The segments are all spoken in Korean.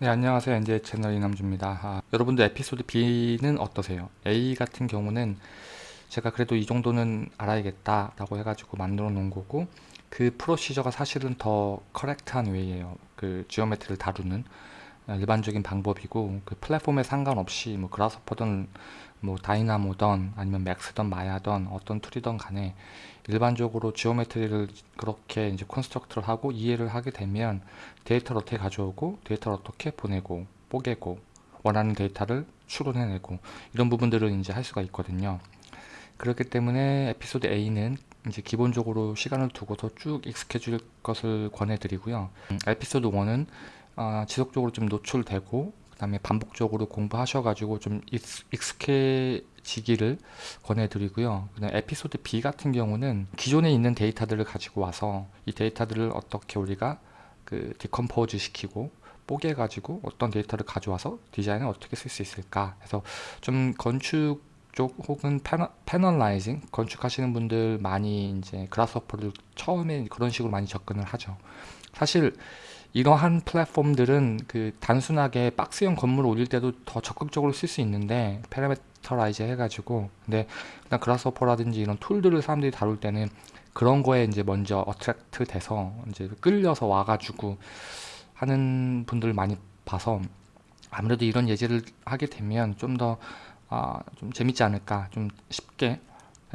네 안녕하세요. NJ 채널 이남주입니다. 아, 여러분들 에피소드 B는 어떠세요? A 같은 경우는 제가 그래도 이 정도는 알아야겠다 라고 해가지고 만들어 놓은 거고 그 procedure가 사실은 더 correct한 way예요. 그 geometry를 다루는 일반적인 방법이고 그 플랫폼에 상관없이 뭐 Grasshopper든 뭐 Dynamo던 아니면 Max던 Maya던 어떤 tool이던 간에 일반적으로 geometry를 그렇게 이제 construct를 하고 이해를 하게 되면 데이터를 어떻게 가져오고 데이터를 어떻게 보내고 뽀개고 원하는 데이터를 추론해내고 이런 부분들을 이제 할 수가 있거든요. 그렇기 때문에 에피소드 A는 이제 기본적으로 시간을 두고서 쭉 익숙해 질 것을 권해드리고요. 음, 에피소드 1은 어, 지속적으로 좀 노출되고 그 다음에 반복적으로 공부하셔가지고 좀 익숙해 지기를 권해드리고요. 그다음 에피소드 B 같은 경우는 기존에 있는 데이터들을 가지고 와서 이 데이터들을 어떻게 우리가 그 decompose 시키고 뽀개 가지고 어떤 데이터를 가져와서 디자인을 어떻게 쓸 수 있을까 해서 좀 건축 쪽 혹은 panelizing 건축하시는 분들 많이 이제 Grasshopper를 처음에 그런 식으로 많이 접근을 하죠. 사실 이러한 플랫폼들은 그 단순하게 박스형 건물을 올릴 때도 더 적극적으로 쓸 수 있는데 parameterize 해가지고. 근데 그냥 Grasshopper라든지 이런 tool들을 사람들이 다룰 때는 그런 거에 이제 먼저 어트랙트 돼서 이제 끌려서 와가지고 하는 분들 많이 봐서 아무래도 이런 예제를 하게 되면 좀더 아, 좀 재밌지 않을까 좀 쉽게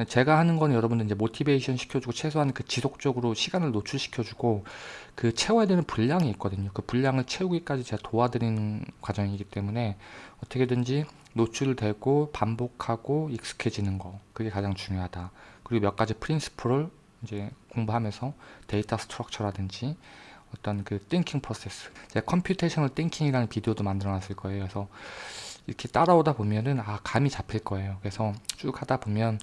제가 하는 건 여러분들 이제 모티베이션 시켜주고 최소한 그 지속적으로 시간을 노출시켜주고 그 채워야 되는 분량이 있거든요. 그 분량을 채우기까지 제가 도와드리는 과정이기 때문에 어떻게든지 노출되고 반복하고 익숙해지는 거 그게 가장 중요하다. 그리고 몇 가지 principle을 이제 공부하면서 data structure라든지 어떤 그 thinking process 제가 computational thinking이라는 비디오도 만들어 놨을 거예요. 그래서 이렇게 따라오다 보면은 아 감이 잡힐 거예요. 그래서 쭉 하다 보면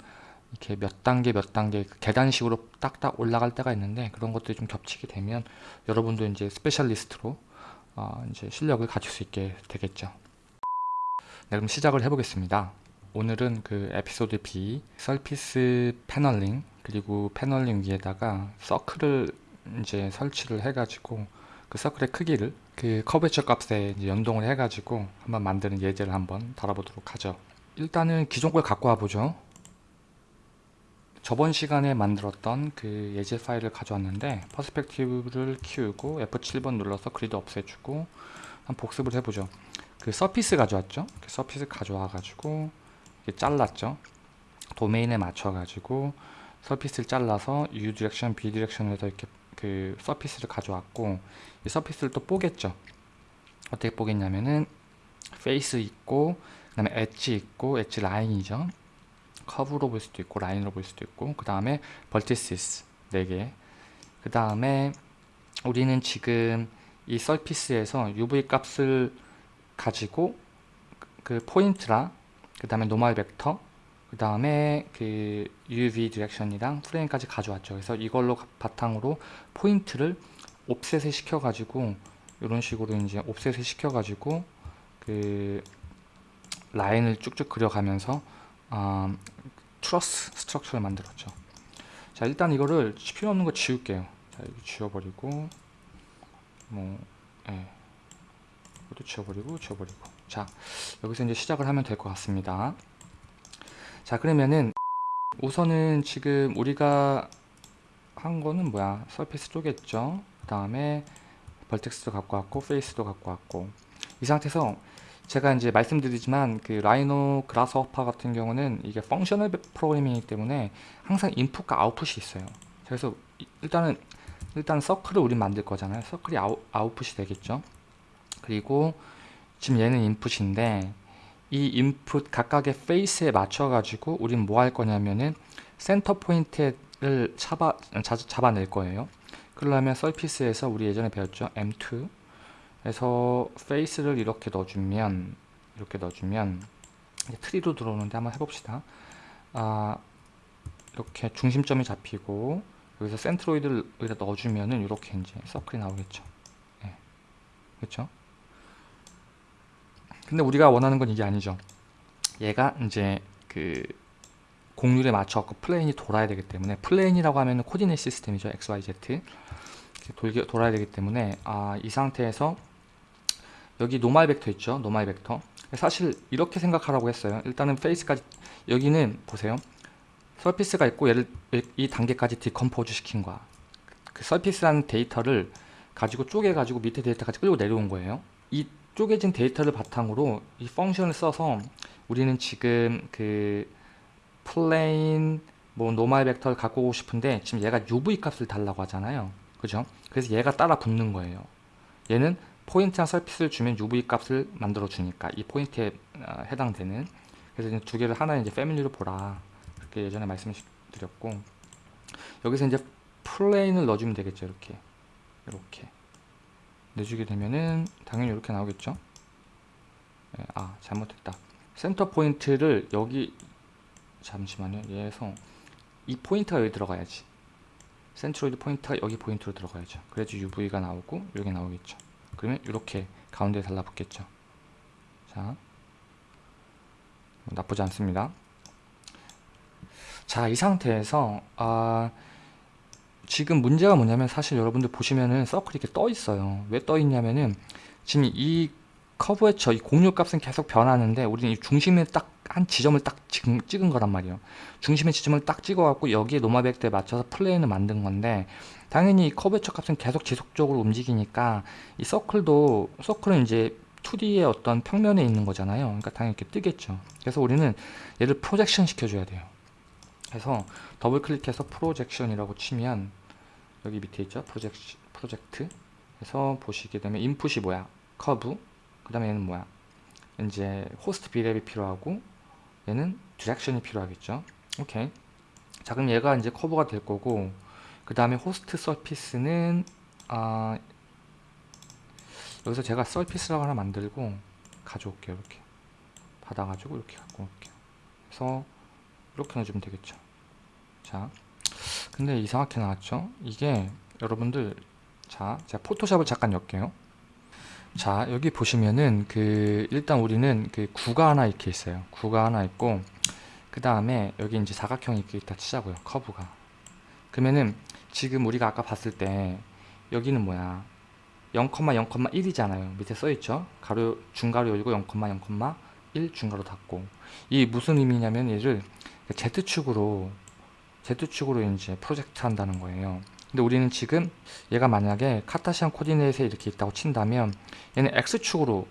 이렇게 몇 단계 몇 단계 그 계단식으로 딱딱 올라갈 때가 있는데 그런 것들이 좀 겹치게 되면 여러분도 이제 specialist로 어 이제 실력을 가질 수 있게 되겠죠. 네, 그럼 시작을 해보겠습니다. 오늘은 그 에피소드 B surface paneling 그리고 paneling 위에다가 circle을 이제 설치를 해가지고 그 circle의 크기를 그 curvature 값에 연동을 해가지고 한번 만드는 예제를 한번 다뤄보도록 하죠. 일단은 기존 걸 갖고 와보죠. 저번 시간에 만들었던 그 예제 파일을 가져왔는데 perspective를 키우고 F7번 눌러서 grid 없애주고 한 복습을 해보죠. 그 surface 가져왔죠. 그 surface 가져와 가지고 잘랐죠. domain에 맞춰 가지고 surface를 잘라서 U 디렉션, B 디렉션에서 이렇게 그 surface를 가져왔고 이 surface를 또 뽀갰죠. 어떻게 뽀갰냐면은 face 있고 그 다음에 엣지 있고 edge line이죠. 커브로 볼 수도 있고 라인으로 볼 수도 있고 그 다음에 vertices 4개. 그 다음에 우리는 지금 이 surface에서 UV 값을 가지고 그 포인트랑 그 다음에 normal vector 그 다음에 그 UV 디렉션이랑 프레임까지 가져왔죠. 그래서 이걸로 바탕으로 포인트를 offset을 시켜 가지고 이런 식으로 이제 offset을 시켜 가지고 그 라인을 쭉쭉 그려가면서 어, truss structure를 만들었죠. 자 일단 이거를 필요 없는 거 지울게요. 자 여기 지워버리고 뭐 예. 이것도 지워버리고 지워버리고 자 여기서 이제 시작을 하면 될 것 같습니다. 자 그러면은 우선은 지금 우리가 한 거는 뭐야 surface 쪼갰죠. 그 다음에 vertex도 갖고 왔고 face도 갖고 왔고 이 상태에서 제가 이제 말씀드리지만 그 Rhino Grasshopper 같은 경우는 이게 functional programming이기 때문에 항상 인풋과 아웃풋이 있어요. 그래서 일단은 일단 circle을 우리 만들 거잖아요. 서클이 아웃, 아웃풋이 되겠죠. 그리고 지금 얘는 input인데 이 input 각각의 face에 맞춰 가지고 우린 뭐 할 거냐면은 center point를 잡아, 잡아낼 거예요. 그러려면 surface에서 우리 예전에 배웠죠. M2 그래서 face를 이렇게 넣어주면 이렇게 넣어주면 tree로 들어오는데 한번 해봅시다. 아, 이렇게 중심점이 잡히고 여기서 centroid를 여기다 넣어주면은 이렇게 이제 circle이 나오겠죠. 네. 그렇죠 근데 우리가 원하는 건 이게 아니죠. 얘가 이제 그 곡률에 맞춰 plane이 돌아야 되기 때문에 plane이라고 하면 coordinate system이죠. XYZ 돌, 돌아야 되기 때문에 아, 이 상태에서 여기 normal vector 있죠? normal vector. 사실 이렇게 생각하라고 했어요. 일단은 face까지 여기는 보세요. surface가 있고 얘를 이 단계까지 decompose 시킨 거야. 그 surface라는 데이터를 가지고 쪼개 가지고 밑에 데이터까지 끌고 내려온 거예요. 이 쪼개진 데이터를 바탕으로 이 function을 써서 우리는 지금 그 plane 뭐 normal vector를 갖고 오고 싶은데 지금 얘가 UV 값을 달라고 하잖아요. 그죠? 그래서 얘가 따라 붙는 거예요. 얘는 포인트랑 surface를 주면 UV 값을 만들어 주니까 이 포인트에 어, 해당되는. 그래서 이제 두 개를 하나는 이제 family로 보라. 그렇게 예전에 말씀드렸고. 여기서 이제 plane을 넣어주면 되겠죠 이렇게. 이렇게. 내주게 되면은 당연히 이렇게 나오겠죠? 네, 아 잘못했다. center point를 여기 잠시만요. 얘에서 이 포인트가 여기 들어가야지. centroid point가 여기 포인트로 들어가야죠. 그래야지 UV가 나오고 여기 나오겠죠 그러면 이렇게 가운데에 달라붙겠죠. 자 나쁘지 않습니다. 자 이 상태에서 아 지금 문제가 뭐냐면 사실 여러분들 보시면은 circle이 이렇게 떠 있어요. 왜 떠 있냐면은 지금 이 커브의 저이 곡률값은 계속 변하는데 우리는 이 중심에 딱 한 지점을 딱 찍은, 찍은 거란 말이에요. 중심의 지점을 딱 찍어 갖고 여기에 normal vector에 맞춰서 plane을 만든 건데 당연히 이 커브의 값은 계속 지속적으로 움직이니까 이 서클도 서클은 이제 2D의 어떤 평면에 있는 거잖아요. 그러니까 당연히 이렇게 뜨겠죠. 그래서 우리는 얘를 projection 시켜줘야 돼요. 그래서 더블 클릭해서 projection이라고 치면 여기 밑에 있죠? 프로젝, 프로젝트. 그래서 보시게 되면 input이 뭐야? 커브. 그 다음에 얘는 뭐야? 이제 host B-rep이 필요하고 얘는 direction이 필요하겠죠. 오케이. 자 그럼 얘가 이제 커브가 될 거고 그 다음에 host surface는 아 여기서 제가 surface라고 하나 만들고 가져올게요 이렇게. 받아가지고 이렇게 갖고 올게요. 그래서 이렇게 넣어주면 되겠죠. 자 근데 이상하게 나왔죠? 이게 여러분들 자 제가 포토샵을 잠깐 엮게요 자 여기 보시면은 그 일단 우리는 그 구가 하나 이렇게 있어요. 구가 하나 있고 그 다음에 여기 이제 사각형이 이렇게 있다 치자고요 커브가. 그러면은 지금 우리가 아까 봤을 때 여기는 뭐야? 0,0,1이잖아요. 밑에 써있죠? 가로 중가로 열고 0,0,1 중가로 닫고. 이 무슨 의미냐면 얘를 Z축으로 Z축으로 이제 프로젝트 한다는 거예요 근데 우리는 지금 얘가 만약에 카타시안 코디네이트에 이렇게 있다고 친다면 얘는 X축으로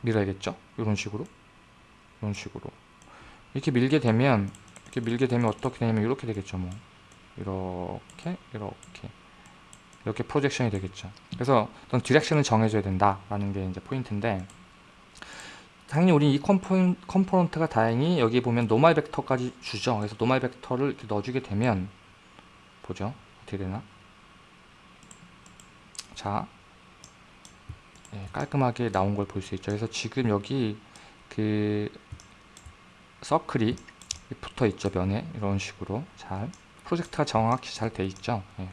밀어야겠죠? 이런 식으로? 이런 식으로. 이렇게 밀게 되면 이렇게 밀게 되면 어떻게 되냐면 이렇게 되겠죠 뭐. 이렇게 이렇게. 이렇게 프로젝션이 되겠죠. 그래서 어떤 디렉션을 정해줘야 된다 라는 게 이제 포인트인데 당연히 우리 이 컴포, component가 다행히 여기 보면 normal vector까지 주죠. 그래서 normal vector를 이렇게 넣어주게 되면 보죠 어떻게 되나? 자 네, 깔끔하게 나온 걸 볼 수 있죠. 그래서 지금 여기 그 서클이 붙어 있죠 면에. 이런 식으로 잘 project가 정확히 잘 돼 있죠. 예.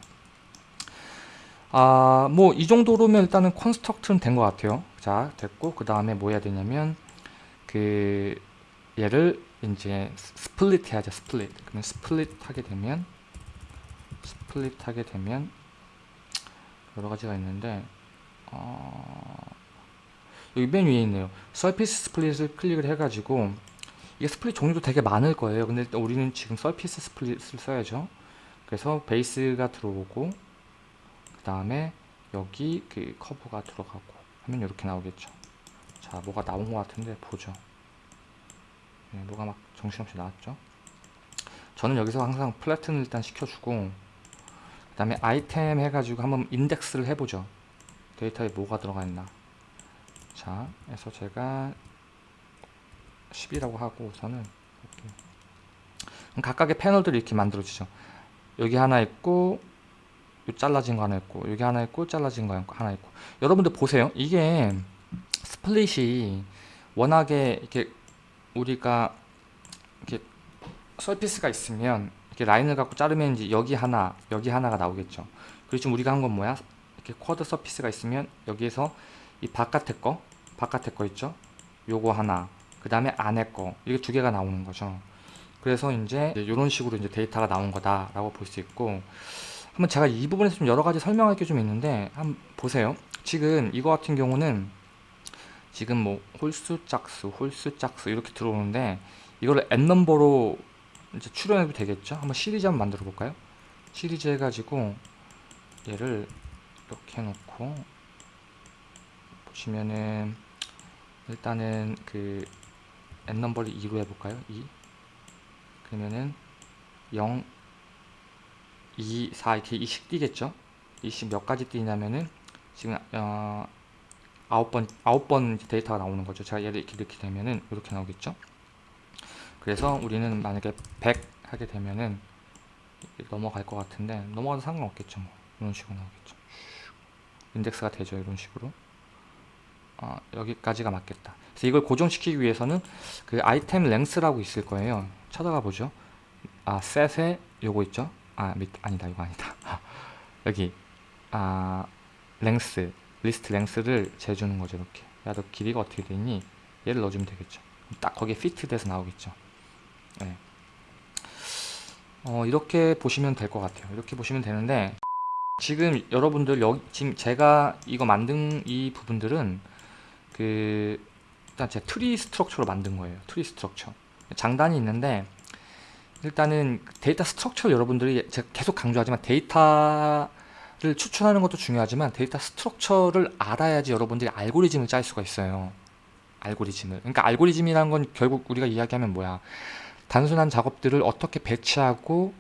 아 뭐 이 정도로면 일단은 construct는 된 것 같아요. 자 됐고 그 다음에 뭐 해야 되냐면 그 얘를 이제 split 해야죠 split. 그러면 split 하게 되면 split 하게 되면 여러 가지가 있는데 어, 여기 맨 위에 있네요. surface split을 클릭을 해가지고 이게 split 종류도 되게 많을 거예요. 근데 우리는 지금 surface split을 써야죠. 그래서 베이스가 들어오고 그 다음에 여기 그 커브가 들어가고 하면 이렇게 나오겠죠. 자 뭐가 나온 것 같은데 보죠. 네, 뭐가 막 정신없이 나왔죠. 저는 여기서 항상 플래튼을 일단 시켜주고 그 다음에 아이템 해가지고 한번 인덱스를 해보죠. 데이터에 뭐가 들어가 있나. 자 그래서 제가 10이라고 하고 우선은. 각각의 패널들이 이렇게 만들어지죠. 여기 하나 있고 잘라진 거 하나 있고 여기 하나 있고 잘라진 거 하나 있고. 여러분들 보세요. 이게 split이 워낙에 이렇게 우리가 이렇게 surface가 있으면 이렇게 라인을 갖고 자르면 이제 여기 하나 여기 하나가 나오겠죠. 그리고 지금 우리가 한 건 뭐야? 이렇게 quad surface가 있으면 여기에서 이 바깥에 거 바깥에 거 있죠? 요거 하나 그 다음에 안에 거 이게 두 개가 나오는 거죠. 그래서 이제 이런 식으로 이제 데이터가 나온 거다라고 볼 수 있고 한번 제가 이 부분에서 좀 여러 가지 설명할 게 좀 있는데 한번 보세요. 지금 이거 같은 경우는 지금 뭐 홀수 짝수, 홀수 짝수 이렇게 들어오는데 이걸 n 넘버로 이제 출연해도 되겠죠? 한번 시리즈 한번 만들어 볼까요? 시리즈 해가지고 얘를 이렇게 해놓고 보시면은 일단은 그 n 넘버를 2로 해볼까요? 2 그러면은 0 2, 4 이렇게 2씩 뛰겠죠? 2씩 몇 가지 뛰냐면은 지금 어, 9번, 9번 데이터가 나오는 거죠. 제가 얘를 이렇게 넣게 되면은 이렇게 나오겠죠? 그래서 우리는 만약에 100 하게 되면은 넘어갈 것 같은데 넘어가도 상관없겠죠. 뭐. 이런 식으로 나오겠죠. 인덱스가 되죠. 이런 식으로. 어, 여기까지가 맞겠다. 그래서 이걸 고정시키기 위해서는 그 item length라고 있을 거예요. 찾아가 보죠. 아, 셋에 요거 있죠? 아, 밑, 아니다. 이거 아니다. 여기 아, length, list length를 재주는 거죠. 이렇게. 야, 너 길이가 어떻게 되니? 얘를 넣어주면 되겠죠. 딱 거기에 fit 돼서 나오겠죠. 네. 어, 이렇게 보시면 될 것 같아요. 이렇게 보시면 되는데 지금 여러분들 여기 지금 제가 이거 만든 이 부분들은 그 일단 제 tree structure로 만든 거예요. tree structure. 장단이 있는데 일단은 data structure 여러분들이 제가 계속 강조하지만 데이터를 추천하는 것도 중요하지만 data structure를 알아야지 여러분들이 알고리즘을 짤 수가 있어요. 알고리즘을. 그러니까 알고리즘이라는 건 결국 우리가 이야기하면 뭐야? 단순한 작업들을 어떻게 배치하고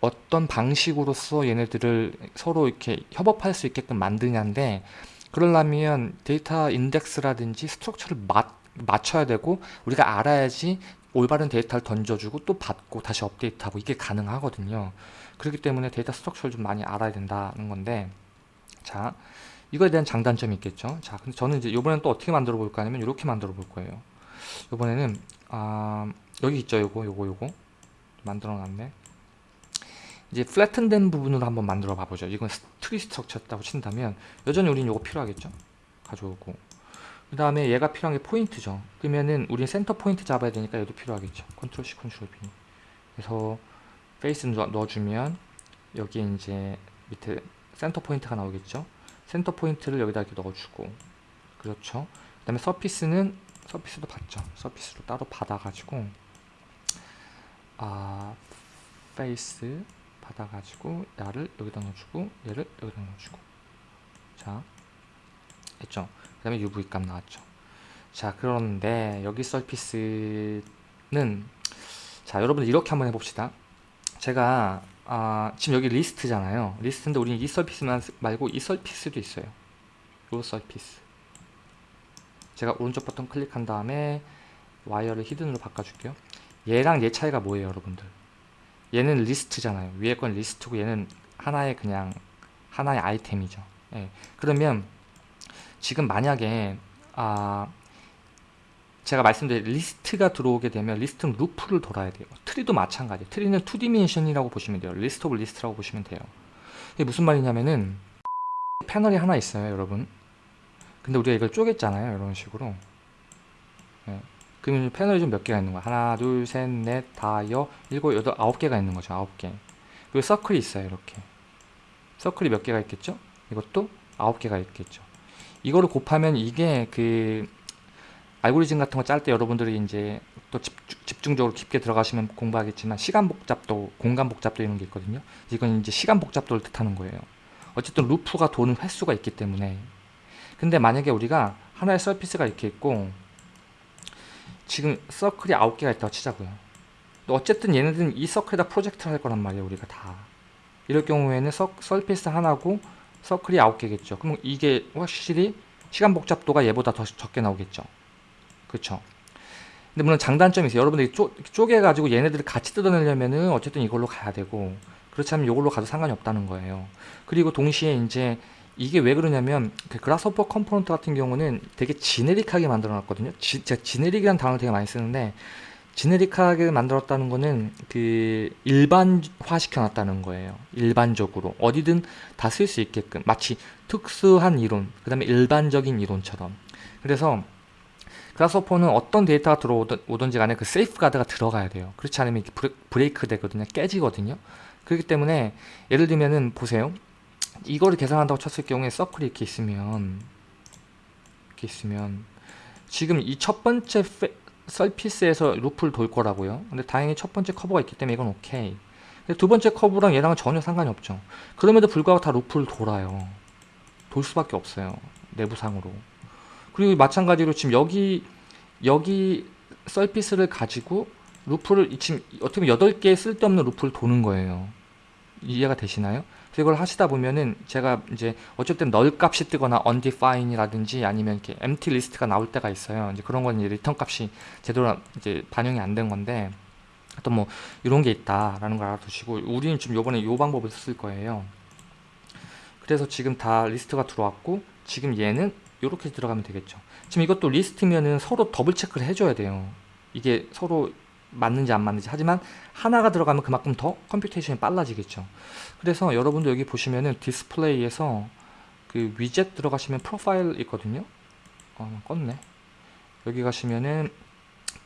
어떤 방식으로서 얘네들을 서로 이렇게 협업할 수 있게끔 만드냐인데 그러려면 data index라든지 structure를 맞, 맞춰야 되고 우리가 알아야지 올바른 데이터를 던져주고 또 받고 다시 업데이트하고 이게 가능하거든요. 그렇기 때문에 data structure를 좀 많이 알아야 된다는 건데 자 이거에 대한 장단점이 있겠죠? 자 근데 저는 이제 이번엔 또 어떻게 만들어 볼까 하면 이렇게 만들어 볼 거예요. 이번에는 아 여기 있죠 요거 요거 요거. 만들어 놨네. 이제 flatten 된 부분으로 한번 만들어 봐보죠. 이건 tree structure였다고 친다면 여전히 우린 요거 필요하겠죠? 가져오고. 그 다음에 얘가 필요한 게 포인트죠. 그러면은 우린 center point 잡아야 되니까 얘도 필요하겠죠. Control C Control V. 그래서 페이스 넣어주면 여기 이제 밑에 center point가 나오겠죠? center point를 여기다 이렇게 넣어주고. 그렇죠? 그 다음에 surface는 surface도 받죠. surface로 따로 받아가지고 아 face 받아가지고 얘를 여기다 넣어주고 얘를 여기다 넣어주고. 자 했죠? 그 다음에 UV 값 나왔죠? 자 그런데 여기 surface는 자 여러분들 이렇게 한번 해봅시다. 제가 아, 지금 여기 리스트잖아요. 리스트인데 우리는 이 surface만 말고 이 surface도 있어요. 요 surface. 제가 오른쪽 버튼 클릭한 다음에 와이어를 hidden으로 바꿔줄게요 얘랑 얘 차이가 뭐예요 여러분들? 얘는 리스트잖아요. 위에 건 리스트고 얘는 하나의 그냥 하나의 아이템이죠. 예. 그러면 지금 만약에 아 제가 말씀드린 리스트가 들어오게 되면 리스트는 루프를 돌아야 돼요. 트리도 마찬가지예요 트리는 2 dimension이라고 보시면 돼요. list of list라고 보시면 돼요. 이게 무슨 말이냐면은 패널이 하나 있어요 여러분. 근데 우리가 이걸 쪼갰잖아요 이런 식으로. 네. 그러면 패널이 좀 몇 개가 있는 거야. 하나 둘 셋 넷 다 여 일곱 여덟 아홉 개가 있는 거죠. 아홉 개. 그리고 서클이 있어요 이렇게. 서클이 몇 개가 있겠죠? 이것도 아홉 개가 있겠죠. 이거를 곱하면 이게 그 알고리즘 같은 거 짤 때 여러분들이 이제 또 집중, 적으로 깊게 들어가시면 공부하겠지만 시간 복잡도 공간 복잡도 이런 게 있거든요. 이건 이제 시간 복잡도를 뜻하는 거예요. 어쨌든 루프가 도는 횟수가 있기 때문에. 근데 만약에 우리가 하나의 서피스가 이렇게 있고 지금 서클이 9개가 있다고 치자고요. 어쨌든 얘네들은 이 서클에다 프로젝트를 할 거란 말이에요 우리가 다. 이럴 경우에는 서, 서피스 하나고 서클이 9개겠죠. 그럼 이게 확실히 시간 복잡도가 얘보다 더 적게 나오겠죠. 그쵸? 근데 물론 장단점이 있어요. 여러분들이 쪼, 쪼개가지고 얘네들을 같이 뜯어내려면은 어쨌든 이걸로 가야 되고 그렇지 않으면 이걸로 가도 상관이 없다는 거예요. 그리고 동시에 이제 이게 왜 그러냐면 그 Grasshopper component 같은 경우는 되게 generic하게 만들어 놨거든요. 지, 제가 generic이라는 단어를 되게 많이 쓰는데 generic하게 만들었다는 거는 그 일반화 시켜놨다는 거예요. 일반적으로. 어디든 다 쓸 수 있게끔. 마치 특수한 이론 그 다음에 일반적인 이론처럼. 그래서 Grasshopper는 어떤 데이터가 들어오든지 간에 그 safeguard가 들어가야 돼요. 그렇지 않으면 브레이크 되거든요. 깨지거든요. 그렇기 때문에 예를 들면은 보세요 이거를 계산한다고 쳤을 경우에 서클이 이렇게 있으면 이렇게 있으면 지금 이 첫 번째 페, surface에서 루프를 돌 거라고요. 근데 다행히 첫 번째 커브가 있기 때문에 이건 오케이. 두 번째 커브랑 얘랑은 전혀 상관이 없죠. 그럼에도 불구하고 다 루프를 돌아요. 돌 수밖에 없어요. 내부상으로. 그리고 마찬가지로 지금 여기 여기 surface를 가지고 루프를 지금 어떻게 보면 8개의 쓸데없는 루프를 도는 거예요. 이해가 되시나요? 이걸 하시다 보면은 제가 이제 어쨌든 null 값이 뜨거나 undefine이라든지 아니면 이렇게 empty list가 나올 때가 있어요. 이제 그런 건 이제 return 값이 제대로 이제 반영이 안 된 건데 또뭐 이런 게 있다라는 걸 알아두시고 우리는 지금 요번에 이 방법을 쓸 거예요. 그래서 지금 다 리스트가 들어왔고 지금 얘는 이렇게 들어가면 되겠죠. 지금 이것도 리스트면은 서로 더블 체크를 해줘야 돼요. 이게 서로 맞는지 안 맞는지 하지만 하나가 들어가면 그만큼 더 computation이 빨라지겠죠 그래서 여러분도 여기 보시면은 디스플레이에서 그 위젯 들어가시면 profile 있거든요. 어, 껐네. 여기 가시면은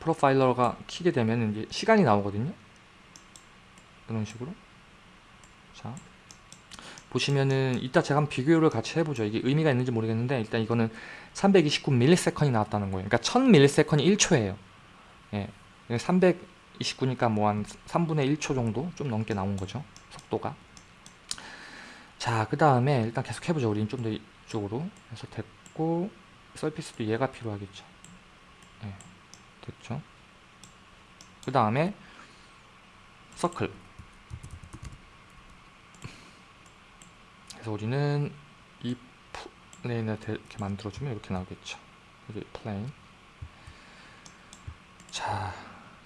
profiler가 키게 되면 이제 시간이 나오거든요. 이런 식으로. 자 보시면은 이따 제가 한번 비교를 같이 해보죠. 이게 의미가 있는지 모르겠는데 일단 이거는 329ms이 나왔다는 거예요. 그러니까 1000ms이 1초예요. 예, 329니까 뭐 한 3분의 1초 정도 좀 넘게 나온 거죠. 속도가 자 그 다음에 일단 계속 해보죠. 우리는 좀 더 이쪽으로. 해서 됐고 서피스도 얘가 필요하겠죠. 네, 됐죠. 그 다음에 서클. 그래서 우리는 이 plane을 이렇게 만들어주면 이렇게 나오겠죠. 여기 plane. 자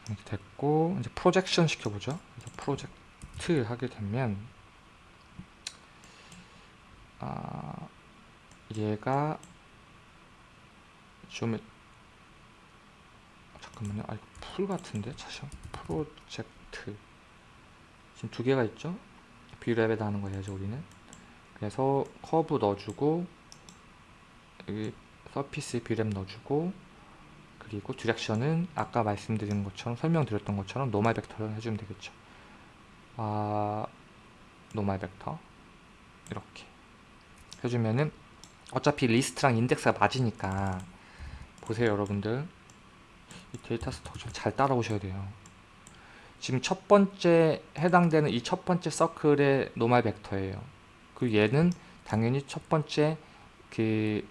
이렇게 됐고 이제 projection 시켜보죠. 그래서 프로젝트 하게 되면 아 얘가 좀 잠깐만요. 아 이거 pull 같은데 차시 프로젝트 지금 두 개가 있죠. Brep에다 하는 거 해야죠 우리는. 그래서 커브 넣어주고 여기 surface Brep 넣어주고 그리고 direction은 아까 말씀드린 것처럼 설명드렸던 것처럼 normal 벡터를 해주면 되겠죠 아 normal 벡터 이렇게 해주면은 어차피 리스트랑 인덱스가 맞으니까. 보세요 여러분들. 이 데이터 structure 잘 따라오셔야 돼요. 지금 첫 번째 해당되는 이 첫 번째 서클의 normal 벡터예요. 그 얘는 당연히 첫 번째 그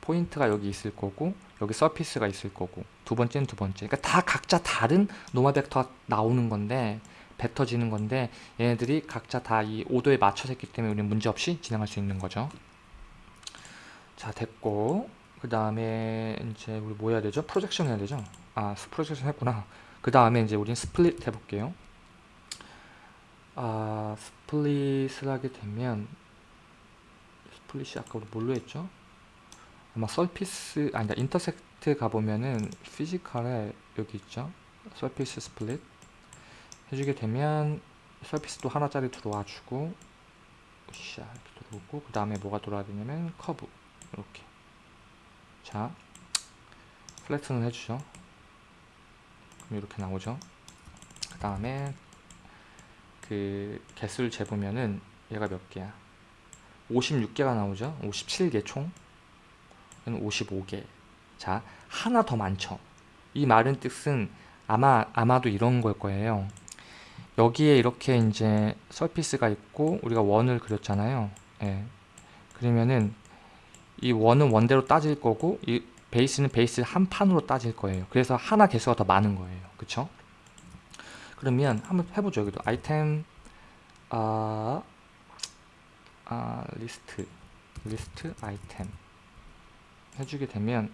포인트가 여기 있을 거고 여기 surface가 있을 거고 두 번째는 두 번째. 그러니까 다 각자 다른 normal 벡터가 나오는 건데 뱉어지는 건데 얘네들이 각자 다 이 order에 맞춰서 했기 때문에 우리는 문제없이 진행할 수 있는 거죠 자 됐고 그 다음에 이제 우리 뭐 해야 되죠? projection 해야 되죠? 아 projection 했구나 그 다음에 이제 우린 split 해볼게요 아 split을 하게 되면 split이 아까 우리 뭘로 했죠? 아마 surface 아니다 intersect 가보면은 physical에 여기 있죠 surface split 해주게 되면 surface도 하나짜리 들어와 주고 으쌰 이렇게 들어오고 그 다음에 뭐가 들어와야 되냐면 커브. 이렇게. 자 플래트는 해주죠. 그럼 이렇게 나오죠. 그 다음에 그 개수를 재보면은 얘가 몇 개야? 56개가 나오죠. 57개 총. 55개. 자 하나 더 많죠. 이 말은 뜻은 아마 아마도 이런 걸 거예요 여기에 이렇게 이제 surface가 있고 우리가 원을 그렸잖아요. 예. 그러면은 이 원은 원대로 따질 거고 이 베이스는 베이스 한 판으로 따질 거예요. 그래서 하나 개수가 더 많은 거예요. 그쵸? 그러면 한번 해보죠 여기도. 아이템 아, 아 리스트. 리스트 아이템. 해주게 되면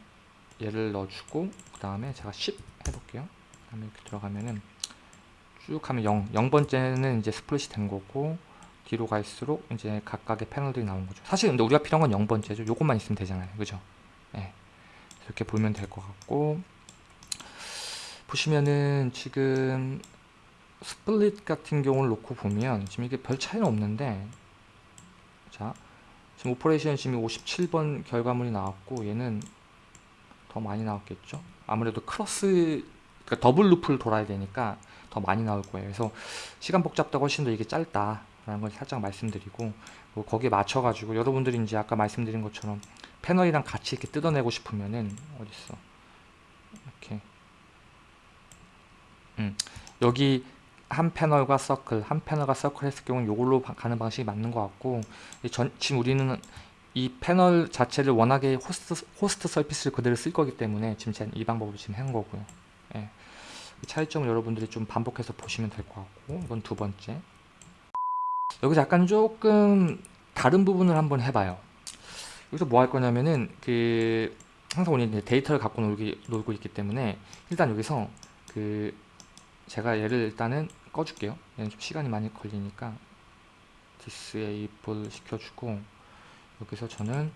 얘를 넣어주고 그 다음에 제가 10 해볼게요. 그 다음에 이렇게 들어가면은 쭉 하면 0 0번째는 이제 split이 된 거고 뒤로 갈수록 이제 각각의 패널들이 나온 거죠. 사실 근데 우리가 필요한 건 0번째죠. 요것만 있으면 되잖아요. 그죠? 네. 이렇게 보면 될 것 같고 보시면은 지금 split 같은 경우를 놓고 보면 지금 이게 별 차이는 없는데 자 지금 operation 지금 57번 결과물이 나왔고 얘는 더 많이 나왔겠죠? 아무래도 크로스 그러니까 더블 루프를 돌아야 되니까 더 많이 나올 거예요 그래서 시간 복잡도 훨씬 더 이게 짧다 라는 걸 살짝 말씀드리고 뭐 거기에 맞춰 가지고 여러분들이 이제 아까 말씀드린 것처럼 패널이랑 같이 이렇게 뜯어내고 싶으면은 어딨어 이렇게 음, 여기 한 패널과 서클, 한 패널과 서클 했을 경우는 이걸로 바- 가는 방식이 맞는 것 같고 이 전, 지금 우리는 이 패널 자체를 워낙에 호스트, 호스트 surface를 그대로 쓸 거기 때문에 지금 이 방법으로 지금 한 거고요. 예. 이 차이점을 여러분들이 좀 반복해서 보시면 될 것 같고 이건 두 번째. 여기서 약간 조금 다른 부분을 한번 해봐요. 여기서 뭐 할 거냐면은 그 항상 우리 이제 데이터를 갖고 놀기, 놀고 있기 때문에 일단 여기서 그 제가 얘를 일단은 꺼줄게요. 얘는 좀 시간이 많이 걸리니까 disable 시켜주고 여기서 저는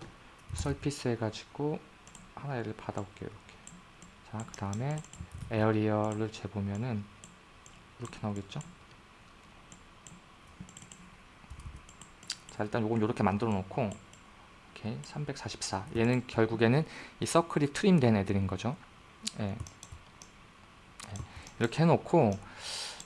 surface 해가지고 하나 얘를 받아올게요. 이렇게. 자, 그 다음에 area를 재보면은 이렇게 나오겠죠? 자, 일단 요건 이렇게 만들어 놓고 이렇게 344 얘는 결국에는 이 서클이 trim된 애들인 거죠. 예. 예. 이렇게 해놓고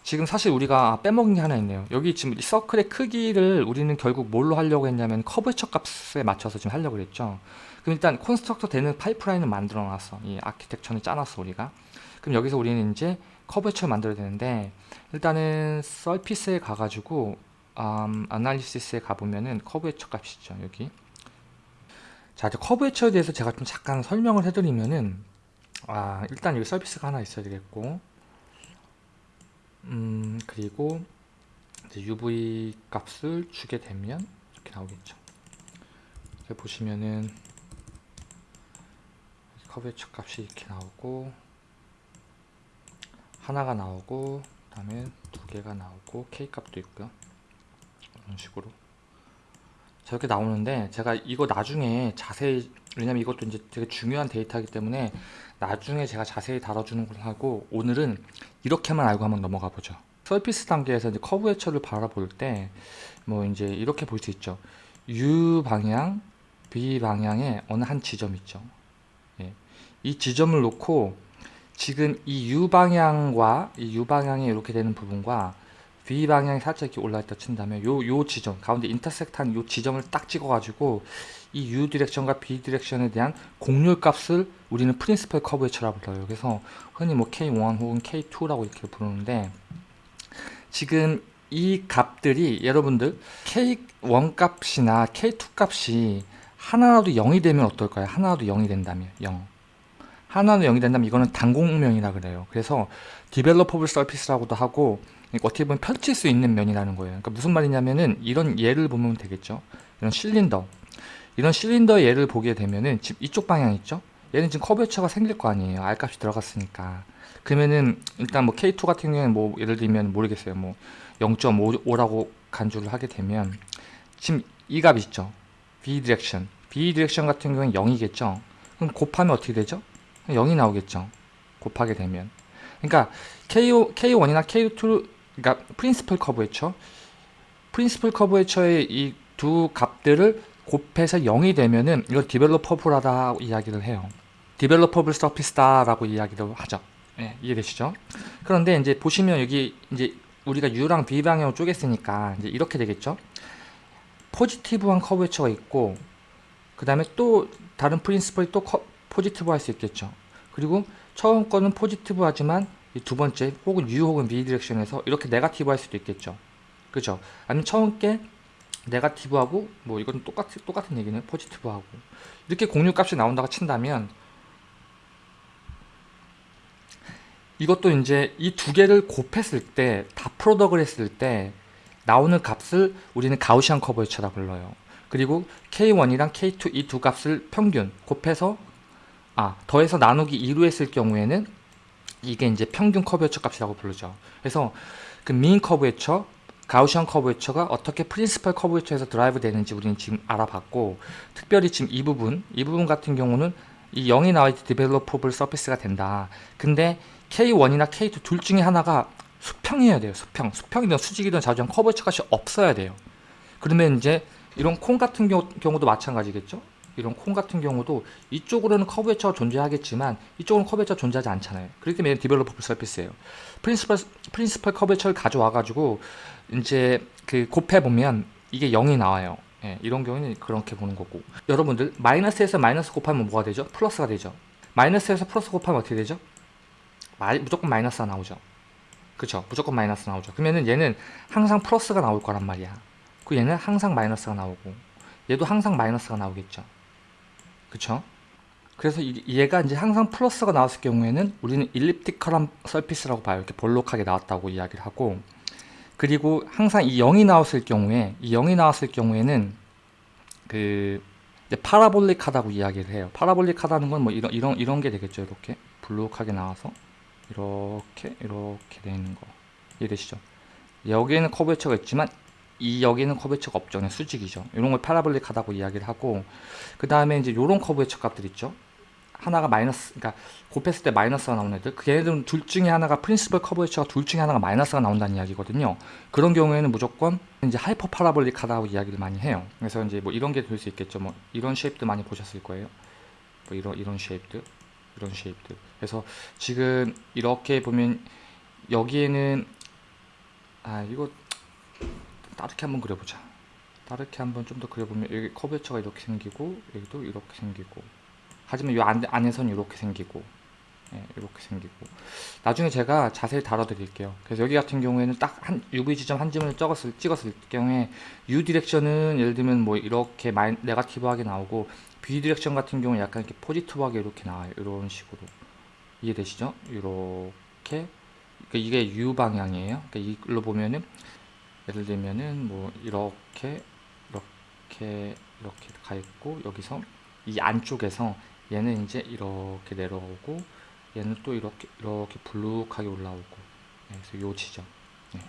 지금 사실 우리가 빼먹은 게 하나 있네요. 여기 지금 이 서클의 크기를 우리는 결국 뭘로 하려고 했냐면 curvature 값에 맞춰서 지금 하려고 그랬죠. 그럼 일단 construct 되는 파이프라인을 만들어 놨어. 이 아키텍처는 짜놨어 우리가. 그럼 여기서 우리는 이제 curvature를 만들어야 되는데 일단은 surface에 가가지고 음, analysis에 가보면은 curvature 값이죠 여기. 자 이제 커브 해처에 대해서 제가 좀 잠깐 설명을 해드리면은 아 일단 여기 서비스가 하나 있어야 되겠고 음 그리고 UV 값을 주게 되면 이렇게 나오겠죠. 이렇게 보시면은 커브 해처 값이 이렇게 나오고 하나가 나오고 그 다음에 두 개가 나오고 K 값도 있고요. 이런 식으로. 저렇게 나오는데 제가 이거 나중에 자세히 왜냐면 이것도 이제 되게 중요한 데이터이기 때문에 나중에 제가 자세히 다뤄주는 걸 하고 오늘은 이렇게만 알고 한번 넘어가 보죠. surface 단계에서 이제 curvature를 바라볼 때 뭐 이제 이렇게 볼 수 있죠. U 방향 V 방향에 어느 한 지점 있죠. 예. 이 지점을 놓고 지금 이 U 방향과 이 U 방향에 이렇게 되는 부분과 V 방향이 살짝 이렇게 올라있다 친다면 요, 요 지점 가운데 intersect한 요 지점을 딱 찍어 가지고 이 U 디렉션과 B 디렉션에 대한 곡률 값을 우리는 principal curvature라고 불러요 그래서 흔히 뭐 K1 혹은 K2라고 이렇게 부르는데 지금 이 값들이 여러분들 K1 값이나 K2 값이 하나라도 0이 되면 어떨까요? 하나라도 0이 된다면 0 하나는 0이 된다면 이거는 단곡면이라 그래요. 그래서 developable surface라고도 하고 그러니까 어떻게 보면 펼칠 수 있는 면이라는 거예요. 그러니까 무슨 말이냐면은 이런 예를 보면 되겠죠. 이런 실린더 이런 실린더 예를 보게 되면은 지금 이쪽 방향 있죠. 얘는 지금 커브처가 생길 거 아니에요. R 값이 들어갔으니까. 그러면은 일단 뭐 K2 같은 경우에는 뭐 예를 들면 모르겠어요. 뭐 0.5라고 간주를 하게 되면 지금 이 값 있죠. V direction. V direction 같은 경우는 0이겠죠. 그럼 곱하면 어떻게 되죠? 0이 나오겠죠. 곱하게 되면. 그러니까 K1, K1이나 K2 그러니까 principal curvature principal curvature의 이 두 값들을 곱해서 0이 되면은 이걸 developable하다 이야기를 해요. developable surface다라고 이야기를 하죠. 예, 이해되시죠? 그런데 이제 보시면 여기 이제 우리가 U랑 V 방향으로 쪼갰으니까 이제 이렇게 되겠죠. positive한 curvature가 있고 그 다음에 또 다른 principal이 또 커, positive 할 수 있겠죠. 그리고 처음 거는 positive 하지만 이 두 번째 혹은 U 혹은 B 디렉션에서 이렇게 negative 할 수도 있겠죠. 그죠? 아니면 처음 게 negative하고 뭐 이건 똑같, 똑같은 얘기는 positive하고 이렇게 곡률 값이 나온다고 친다면 이것도 이제 이 두 개를 곱했을 때 다 product을 했을 때 나오는 값을 우리는 Gaussian curvature라 불러요. 그리고 K1이랑 K2 이 두 값을 평균 곱해서 아 더해서 나누기 2로 했을 경우에는 이게 이제 평균 curvature 값이라고 부르죠. 그래서 그 mean curvature, Gaussian curvature가 어떻게 principal curvature에서 derive 되는지 우리는 지금 알아봤고 특별히 지금 이 부분, 이 부분 같은 경우는 이 0이 나와야 developable surface가 된다. 근데 K1이나 K2 둘 중에 하나가 수평이어야 돼요. 수평. 수평이든 수직이든 자주한 curvature 값이 없어야 돼요. 그러면 이제 이런 콩 같은 경우, 경우도 마찬가지겠죠. 이런 콩 같은 경우도 이쪽으로는 curvature가 존재하겠지만 이쪽은 curvature가 존재하지 않잖아요. 그렇기 때문에 developable surface예요. principal principal curvature를 가져와 가지고 이제 그 곱해 보면 이게 0이 나와요. 예, 이런 경우는 그렇게 보는 거고. 여러분들 마이너스에서 마이너스 곱하면 뭐가 되죠? 플러스가 되죠. 마이너스에서 플러스 곱하면 어떻게 되죠? 마, 무조건 마이너스가 나오죠. 그쵸? 무조건 마이너스 나오죠. 그러면은 얘는 항상 플러스가 나올 거란 말이야. 그 얘는 항상 마이너스가 나오고 얘도 항상 마이너스가 나오겠죠. 그쵸? 그래서 이, 얘가 이제 항상 플러스가 나왔을 경우에는 우리는 일립티컬한 서피스라고 봐요. 이렇게 볼록하게 나왔다고 이야기를 하고 그리고 항상 이 0이 나왔을 경우에 이 0이 나왔을 경우에는 그 파라볼릭하다고 이야기를 해요. 파라볼릭하다는 건 뭐 이런 이런 이런 게 되겠죠. 이렇게 볼록하게 나와서 이렇게 이렇게 되는 거 이해되시죠? 여기에는 curvature가 있지만 이 여기는 curvature가 없죠. 그냥 수직이죠. 이런 걸 parabolic하다고 이야기를 하고 그 다음에 이제 이런 curvature 값들 있죠. 하나가 마이너스, 그러니까 곱했을 때 마이너스가 나오는 애들. 그 얘들은 둘 중에 하나가 principal curvature가 둘 중에 하나가 마이너스가 나온다는 이야기거든요. 그런 경우에는 무조건 이제 hyper parabolic하다고 이야기를 많이 해요. 그래서 이제 뭐 이런 게 될 수 있겠죠. 뭐 이런 shape도 많이 보셨을 거예요. 뭐 이런 이런 shape들, 이런 shape들. 그래서 지금 이렇게 보면 여기에는 아 이거 다르게 한번 그려보자. 다르게 한번 좀 더 그려보면 여기 커브웨처가 이렇게 생기고 여기도 이렇게 생기고. 하지만 이 안, 안에서는 이렇게 생기고. 예, 이렇게 생기고. 나중에 제가 자세히 다뤄드릴게요. 그래서 여기 같은 경우에는 딱 한 UV 지점 한 점을 찍었을, 찍었을 경우에 U 디렉션은 예를 들면 뭐 이렇게 마이, negative하게 나오고 V direction 같은 경우는 약간 이렇게 positive하게 이렇게 나와요. 이런 식으로. 이해되시죠? 이렇게. 그러니까 이게 U 방향이에요. 그러니까 이걸로 보면은 예를 들면은 뭐 이렇게 이렇게 이렇게 가 있고 여기서 이 안쪽에서 얘는 이제 이렇게 내려오고 얘는 또 이렇게 이렇게 볼록하게 올라오고. 네, 그래서 요 지점. 네.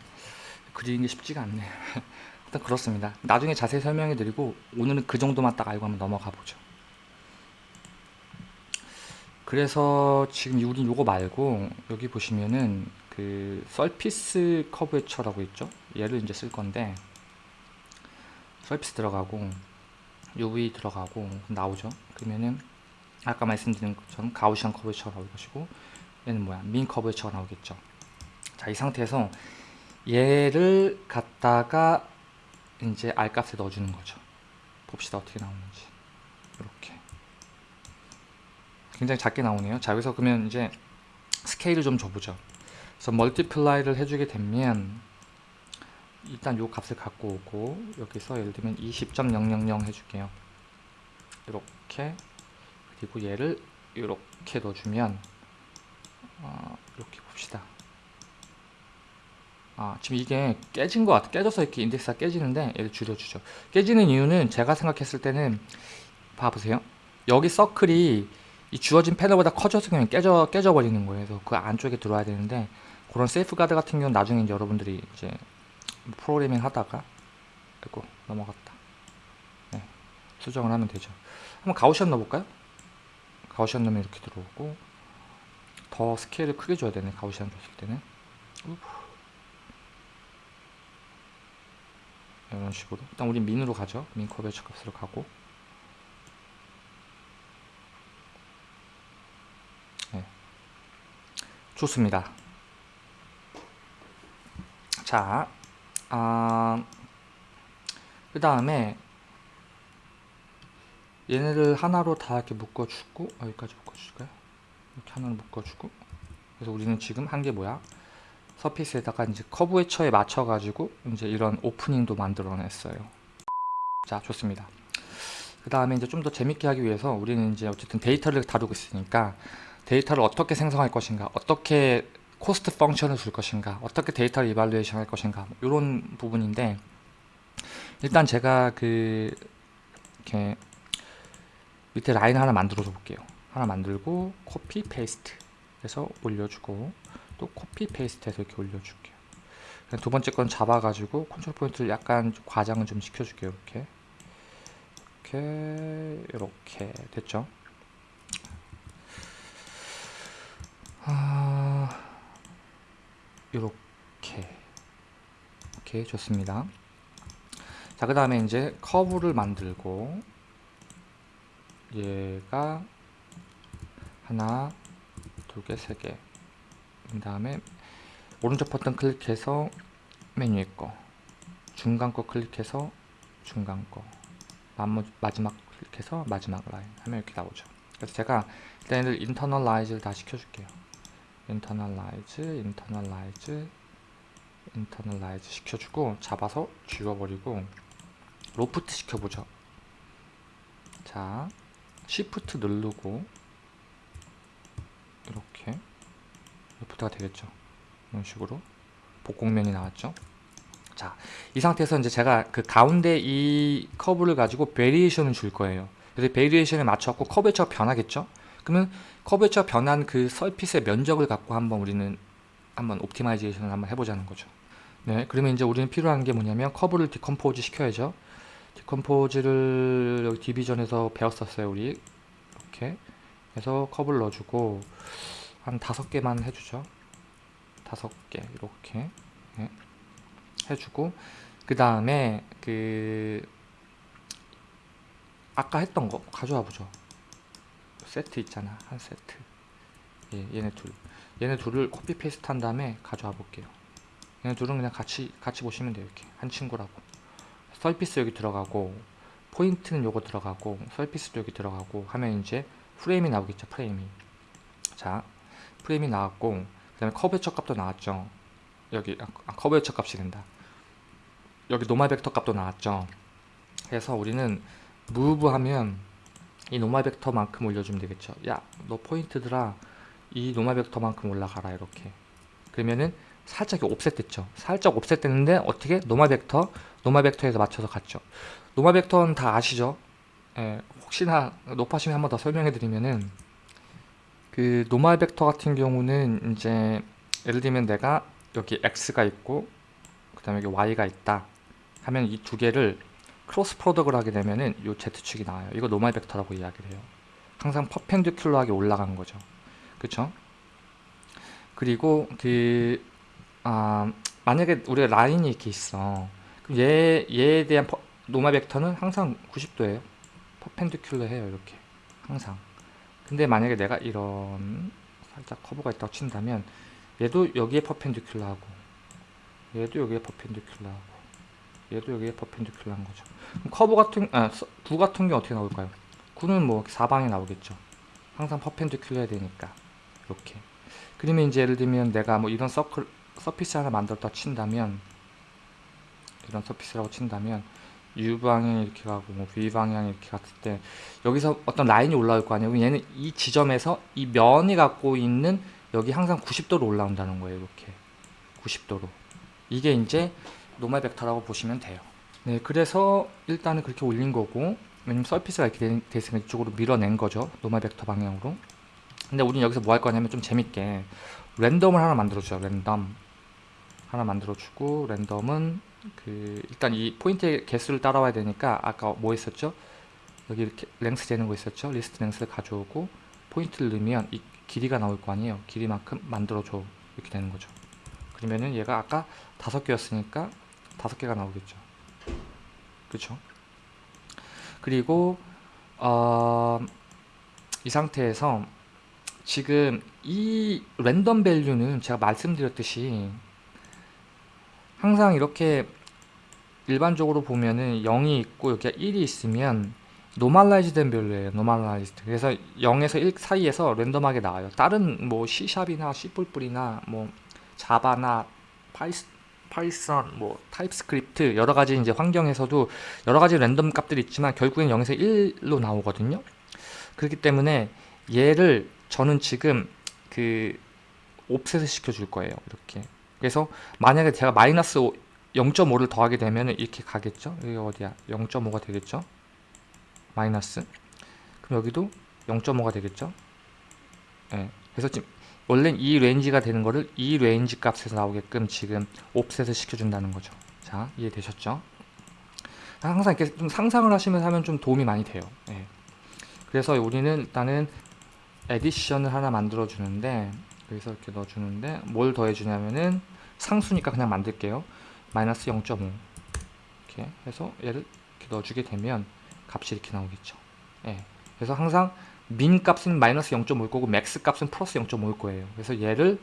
그리는 게 쉽지가 않네. 일단 그렇습니다. 나중에 자세히 설명해 드리고 오늘은 그 정도만 딱 알고 한번 넘어가 보죠. 그래서 지금 우린 요거 말고 여기 보시면은 그 서피스 커브웨처라고 있죠 얘를 이제 쓸 건데 서피스 들어가고 UV 들어가고 나오죠. 그러면은 아까 말씀드린 것처럼 가우시안 커브웨처가 나올 것이고 얘는 뭐야? 민 커브웨처가 나오겠죠. 자 이 상태에서 얘를 갖다가 이제 R값에 넣어주는 거죠. 봅시다 어떻게 나오는지. 이렇게. 굉장히 작게 나오네요. 자 여기서 그러면 이제 스케일을 좀 줘보죠. 그래서 multiply를 해주게 되면 일단 요 값을 갖고 오고 여기서 예를 들면 20.000 해줄게요. 이렇게. 그리고 얘를 이렇게 넣어주면 어, 이렇게 봅시다. 아 지금 이게 깨진 것 같아. 깨져서 이렇게 인덱스가 깨지는데 얘를 줄여주죠. 깨지는 이유는 제가 생각했을 때는 봐보세요. 여기 서클이 이 주어진 패널보다 커져서 그냥 깨져 깨져 버리는 거예요. 그래서 그 안쪽에 들어와야 되는데 그런 세이프가드 같은 경우는 나중에 여러분들이 이제 프로그래밍 하다가 아이고 넘어갔다. 네, 수정을 하면 되죠. 한번 Gaussian 넣어볼까요? Gaussian 넣으면 이렇게 들어오고 더 스케일을 크게 줘야 되네 Gaussian 줬을 때는. 이런 식으로. 일단 우리 민으로 가죠. 민 커베처 값으로 가고. 네. 좋습니다. 자 아, 그 다음에 얘네를 하나로 다 이렇게 묶어주고 여기까지 묶어줄까요? 이렇게 하나로 묶어주고 그래서 우리는 지금 한 게 뭐야? surface에다가 이제 커브 웨처에 맞춰가지고 이제 이런 오프닝도 만들어냈어요. 자, 좋습니다. 그 다음에 이제 좀 더 재밌게 하기 위해서 우리는 이제 어쨌든 데이터를 다루고 있으니까 데이터를 어떻게 생성할 것인가, 어떻게 cost function을 줄 것인가 어떻게 데이터를 evaluation 할 것인가 이런 부분인데 일단 제가 그 이렇게 밑에 라인 하나 만들어 줘 볼게요. 하나 만들고 copy paste 해서 올려주고 또 copy paste 해서 이렇게 올려줄게요. 두 번째 건 잡아 가지고 control point를 약간 과장을 좀 시켜줄게요 이렇게. 이렇게 이렇게. 됐죠? 아... 이렇게 오케이 좋습니다. 자 그 다음에 이제 커브를 만들고 얘가 하나 두개 세개. 그 다음에 오른쪽 버튼 클릭해서 메뉴에 거 중간 거 클릭해서 중간 거 마지막 클릭해서 마지막 라인 하면 이렇게 나오죠. 그래서 제가 일단 얘를 인터널 라이즈를 다 시켜줄게요 internalize, internalize, internalize 시켜주고 잡아서 지워버리고 로프트 시켜보죠. 자, Shift 누르고 이렇게 loft가 되겠죠. 이런 식으로 복곡면이 나왔죠. 자, 이 상태에서 이제 제가 그 가운데 이 커브를 가지고 variation을 줄 거예요. 그래서 variation에 맞춰갖고 curvature 변하겠죠. 그러면 curvature 변한 그 surface의 면적을 갖고 한번 우리는 한번 optimization을 한번 해보자는 거죠. 네, 그러면 이제 우리는 필요한 게 뭐냐면 커브를 decompose 시켜야죠. decompose를 여기 division에서 배웠었어요, 우리. 이렇게 해서 커브를 넣어주고 한 다섯 개만 해주죠. 다섯 개 이렇게 네. 해주고 그 다음에 그 아까 했던 거 가져와 보죠. 세트 있잖아, 한 세트. 예, 얘네 둘. 얘네 둘을 copy paste 한 다음에 가져와 볼게요. 얘네 둘은 그냥 같이 같이 보시면 돼요. 이렇게 한 친구라고. surface 여기 들어가고 포인트는 요거 들어가고 surface도 여기 들어가고 하면 이제 프레임이 나오겠죠. 프레임이. 자, 프레임이 나왔고 그 다음에 curvature 값도 나왔죠. 여기 아, curvature 값이 된다. 여기 normal vector 값도 나왔죠. 그래서 우리는 move 하면 이 normal vector만큼 올려주면 되겠죠. 야, 너 포인트들아 이 normal vector만큼 올라가라 이렇게. 그러면은 살짝 offset 됐죠. 살짝 offset 됐는데 어떻게 normal vector, normal vector에서 맞춰서 갔죠. normal vector는 다 아시죠? 예, 혹시나 높아시면 한 번 더 설명해 드리면은 그 normal vector 같은 경우는 이제 예를 들면 내가 여기 x가 있고 그 다음에 여기 y가 있다 하면 이 두 개를 cross product을 하게 되면은 요 z축이 나와요. 이거 normal vector라고 이야기를 해요. 항상 perpendicular하게 올라간 거죠. 그쵸? 그리고 그 아, 만약에 우리가 라인이 이렇게 있어. 얘, 얘에 대한 퍼, normal vector는 항상 90도예요. perpendicular 해요 이렇게. 항상. 근데 만약에 내가 이런 살짝 커브가 있다고 친다면 얘도 여기에 perpendicular하고 얘도 여기에 perpendicular하고 얘도 여기에 perpendicular한 거죠 그럼 커브 같은 아, 9 같은 게 어떻게 나올까요? 구는 뭐 사방에 나오겠죠 항상 perpendicular 해야 되니까 이렇게 그러면 이제 예를 들면 내가 뭐 이런 circle surface 하나 만들었다 친다면 이런 surface라고 친다면 U 방향 이렇게 가고 뭐 V 방향 이렇게 갔을 때 여기서 어떤 라인이 올라올 거 아니에요. 얘는 이 지점에서 이 면이 갖고 있는 여기 항상 90도로 올라온다는 거예요. 이렇게 90도로. 이게 이제 normal vector라고 보시면 돼요. 네, 그래서 일단은 그렇게 올린 거고 왜냐면 surface가 이렇게 돼 있으면 이쪽으로 밀어낸 거죠. normal vector 방향으로. 근데 우리는 여기서 뭐 할 거냐면 좀 재밌게 랜덤을 하나 만들어주죠. 랜덤 하나 만들어주고 랜덤은 그 일단 이 포인트의 개수를 따라와야 되니까 아까 뭐 했었죠? 여기 이렇게 length 재는 거 있었죠? list length를 가져오고 포인트를 넣으면 이 길이가 나올 거 아니에요? 길이만큼 만들어줘 이렇게 되는 거죠. 그러면은 얘가 아까 다섯 개였으니까 다섯 개가 나오겠죠. 그렇죠? 그리고 어, 이 상태에서 지금 이 랜덤 밸류는 제가 말씀드렸듯이 항상 이렇게 일반적으로 보면은 0이 있고 여기가 1이 있으면 normalize 된 value예요. normalized. 그래서 0에서 1 사이에서 랜덤하게 나와요. 다른 뭐 C샵이나 C++이나 뭐 자바나 파이스 파이썬, 뭐 TypeScript 여러 가지 이제 환경에서도 여러 가지 랜덤 값들이 있지만 결국엔 0에서 1로 나오거든요. 그렇기 때문에 얘를 저는 지금 그 offset을 시켜 줄 거예요. 이렇게. 그래서 만약에 제가 마이너스 0.5를 더하게 되면 이렇게 가겠죠 여기 어디야 0.5가 되겠죠 마이너스 그럼 여기도 0.5가 되겠죠 네. 그래서 지금 원래 이 range가 되는 거를 이 range 값에서 나오게끔 지금 offset을 시켜준다는 거죠 자 이해되셨죠 항상 이렇게 좀 상상을 하시면서 하면 좀 도움이 많이 돼요 네. 그래서 우리는 일단은 addition을 하나 만들어 주는데 여기서 이렇게 넣어 주는데 뭘 더해 주냐면은 상수니까 그냥 만들게요. 마이너스 0.5 이렇게 해서 얘를 이렇게 넣어주게 되면 값이 이렇게 나오겠죠. 예. 그래서 항상 min 값은 마이너스 0.5일 거고 max 값은 플러스 0.5일 거예요. 그래서 얘를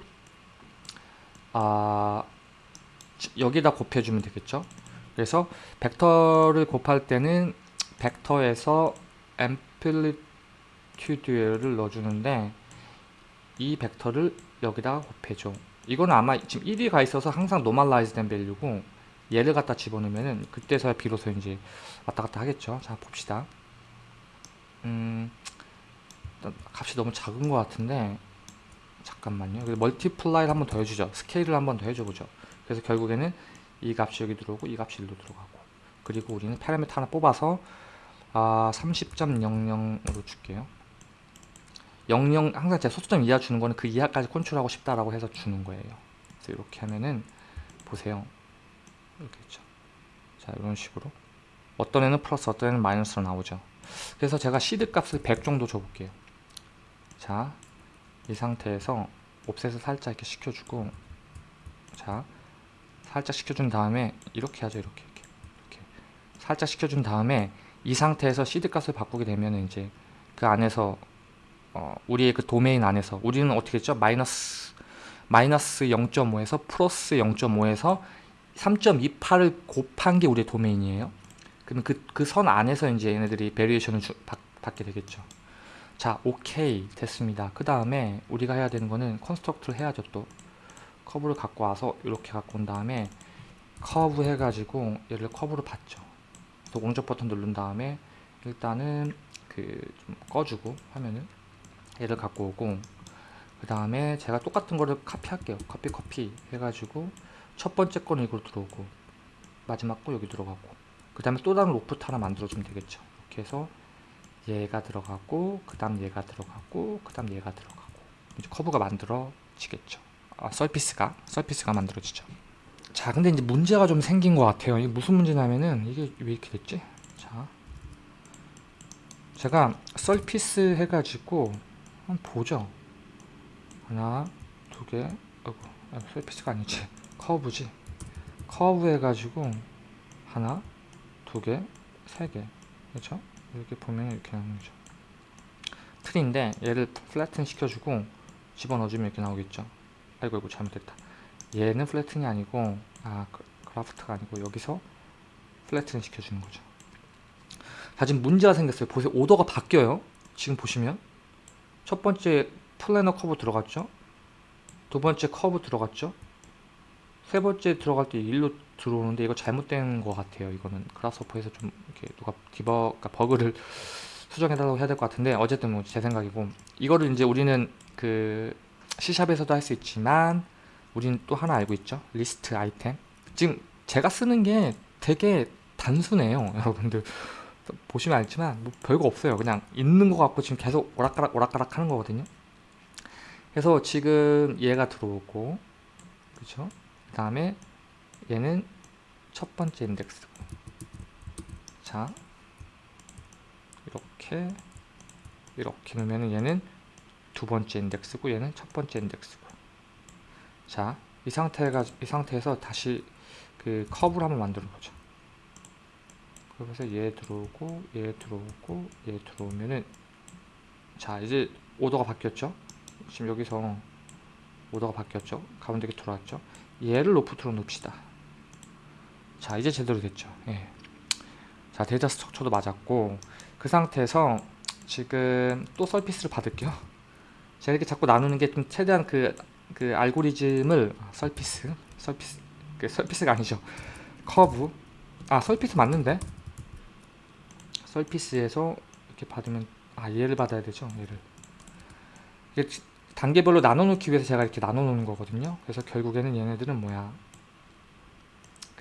아 여기다 곱해주면 되겠죠. 그래서 벡터를 곱할 때는 벡터에서 amplitude를 넣어주는데 이 벡터를 여기다가 곱해줘 이거는 아마 지금 1이 가 있어서 항상 normalize 된 value고 얘를 갖다 집어넣으면은 그때서야 비로소 이제 왔다 갔다 하겠죠 자 봅시다 음 값이 너무 작은 것 같은데 잠깐만요. multiply를 한번 더 해주죠. 스케일을 한번 더 해줘보죠. 그래서 결국에는 이 값이 여기 들어오고 이 값이 일로 들어가고. 그리고 우리는 파라미터 하나 뽑아서 아 30.00으로 줄게요. 00 항상 제가 소수점 이하 주는 거는 그 이하까지 컨트롤하고 싶다라고 해서 주는 거예요. 그래서 이렇게 하면은 보세요. 이렇게 있죠? 자 이런 식으로. 어떤 애는 플러스 어떤 애는 마이너스로 나오죠. 그래서 제가 시드 값을 100 정도 줘볼게요 자 이 상태에서 옵셋을 살짝 이렇게 시켜주고 자 살짝 시켜준 다음에 이렇게 하죠 이렇게 이렇게, 이렇게. 살짝 시켜준 다음에 이 상태에서 시드 값을 바꾸게 되면 이제 그 안에서 어, 우리의 그 도메인 안에서 우리는 어떻게 했죠? 마이너스 마이너스 0.5에서 플러스 0.5에서 3.28을 곱한 게 우리의 도메인이에요. 그럼 그그 선 안에서 이제 얘네들이 variation을 받게 되겠죠 자 오케이. 됐습니다. 그 다음에 우리가 해야 되는 거는 construct를 해야죠 또. 커브를 갖고 와서 이렇게 갖고 온 다음에 커브 해가지고 얘를 커브로 받죠. 또 오른쪽 버튼 누른 다음에 일단은 그 좀 꺼주고 화면을 얘를 갖고 오고 그 다음에 제가 똑같은 거를 카피할게요. 카피 카피 해가지고 첫 번째 거는 이걸로 들어오고 마지막 거 여기 들어가고 그 다음에 또 다른 로프트 하나 만들어주면 되겠죠. 이렇게 해서 얘가 들어가고 그 다음 얘가 들어가고 그 다음 얘가 들어가고. 이제 커브가 만들어지겠죠. 아, surface가 surface가 만들어지죠. 자 근데 이제 문제가 좀 생긴 것 같아요. 이게 무슨 문제냐면은 이게 왜 이렇게 됐지? 자 제가 surface 해가지고 한번 보죠. 하나 두개 아이고 surface가 아니지. 커브지. 커브 해가지고 하나 두개세개. 그렇죠 이렇게 보면 이렇게 나오는 거죠. tree인데 얘를 flatten 시켜주고 집어넣어주면 이렇게 나오겠죠. 아이고 이거 잘못됐다. 얘는 flatten이 아니고 아 그, graft가 아니고 여기서 flatten 시켜주는 거죠. 자 지금 문제가 생겼어요. 보세요. 오더가 바뀌어요. 지금 보시면. 첫 번째 planar 커브 들어갔죠? 두 번째 커브 들어갔죠? 세 번째 들어갈 때 일로 들어오는데 이거 잘못된 것 같아요. 이거는 Grasshopper에서 좀 이렇게 누가 debu 그러니까 버그를 수정해 달라고 해야 될 것 같은데 어쨌든 뭐 제 생각이고 이거를 이제 우리는 그 C샵에서도 할 수 있지만 우리는 또 하나 알고 있죠? 리스트 아이템. 지금 제가 쓰는 게 되게 단순해요 여러분들. 보시면 알지만 뭐 별거 없어요. 그냥 있는 것 같고 지금 계속 오락가락 오락가락 하는 거거든요. 그래서 지금 얘가 들어오고 그렇죠 그 다음에 얘는 첫 번째 인덱스고 자 이렇게 이렇게 놓으면 얘는 두 번째 인덱스고 얘는 첫 번째 인덱스고. 자 이 상태가 이 상태에서 다시 그 커브를 한번 만들어 보죠. 그래서 얘 들어오고 얘 들어오고 얘 들어오면은 자 이제 오더가 바뀌었죠? 지금 여기서 오더가 바뀌었죠? 가운데 게 들어왔죠? 얘를 loft로 놓읍시다 자 이제 제대로 됐죠. 예. 자 데이터 structure도 맞았고 그 상태에서 지금 또 surface를 받을게요. 제가 이렇게 자꾸 나누는 게 좀 최대한 그, 그 알고리즘을 아, surface surface 그 surface가 아니죠. 커브. 아 surface 맞는데? surface에서 이렇게 받으면 아 얘를 받아야 되죠 얘를. 단계별로 나눠 놓기 위해서 제가 이렇게 나눠 놓는 거거든요. 그래서 결국에는 얘네들은 뭐야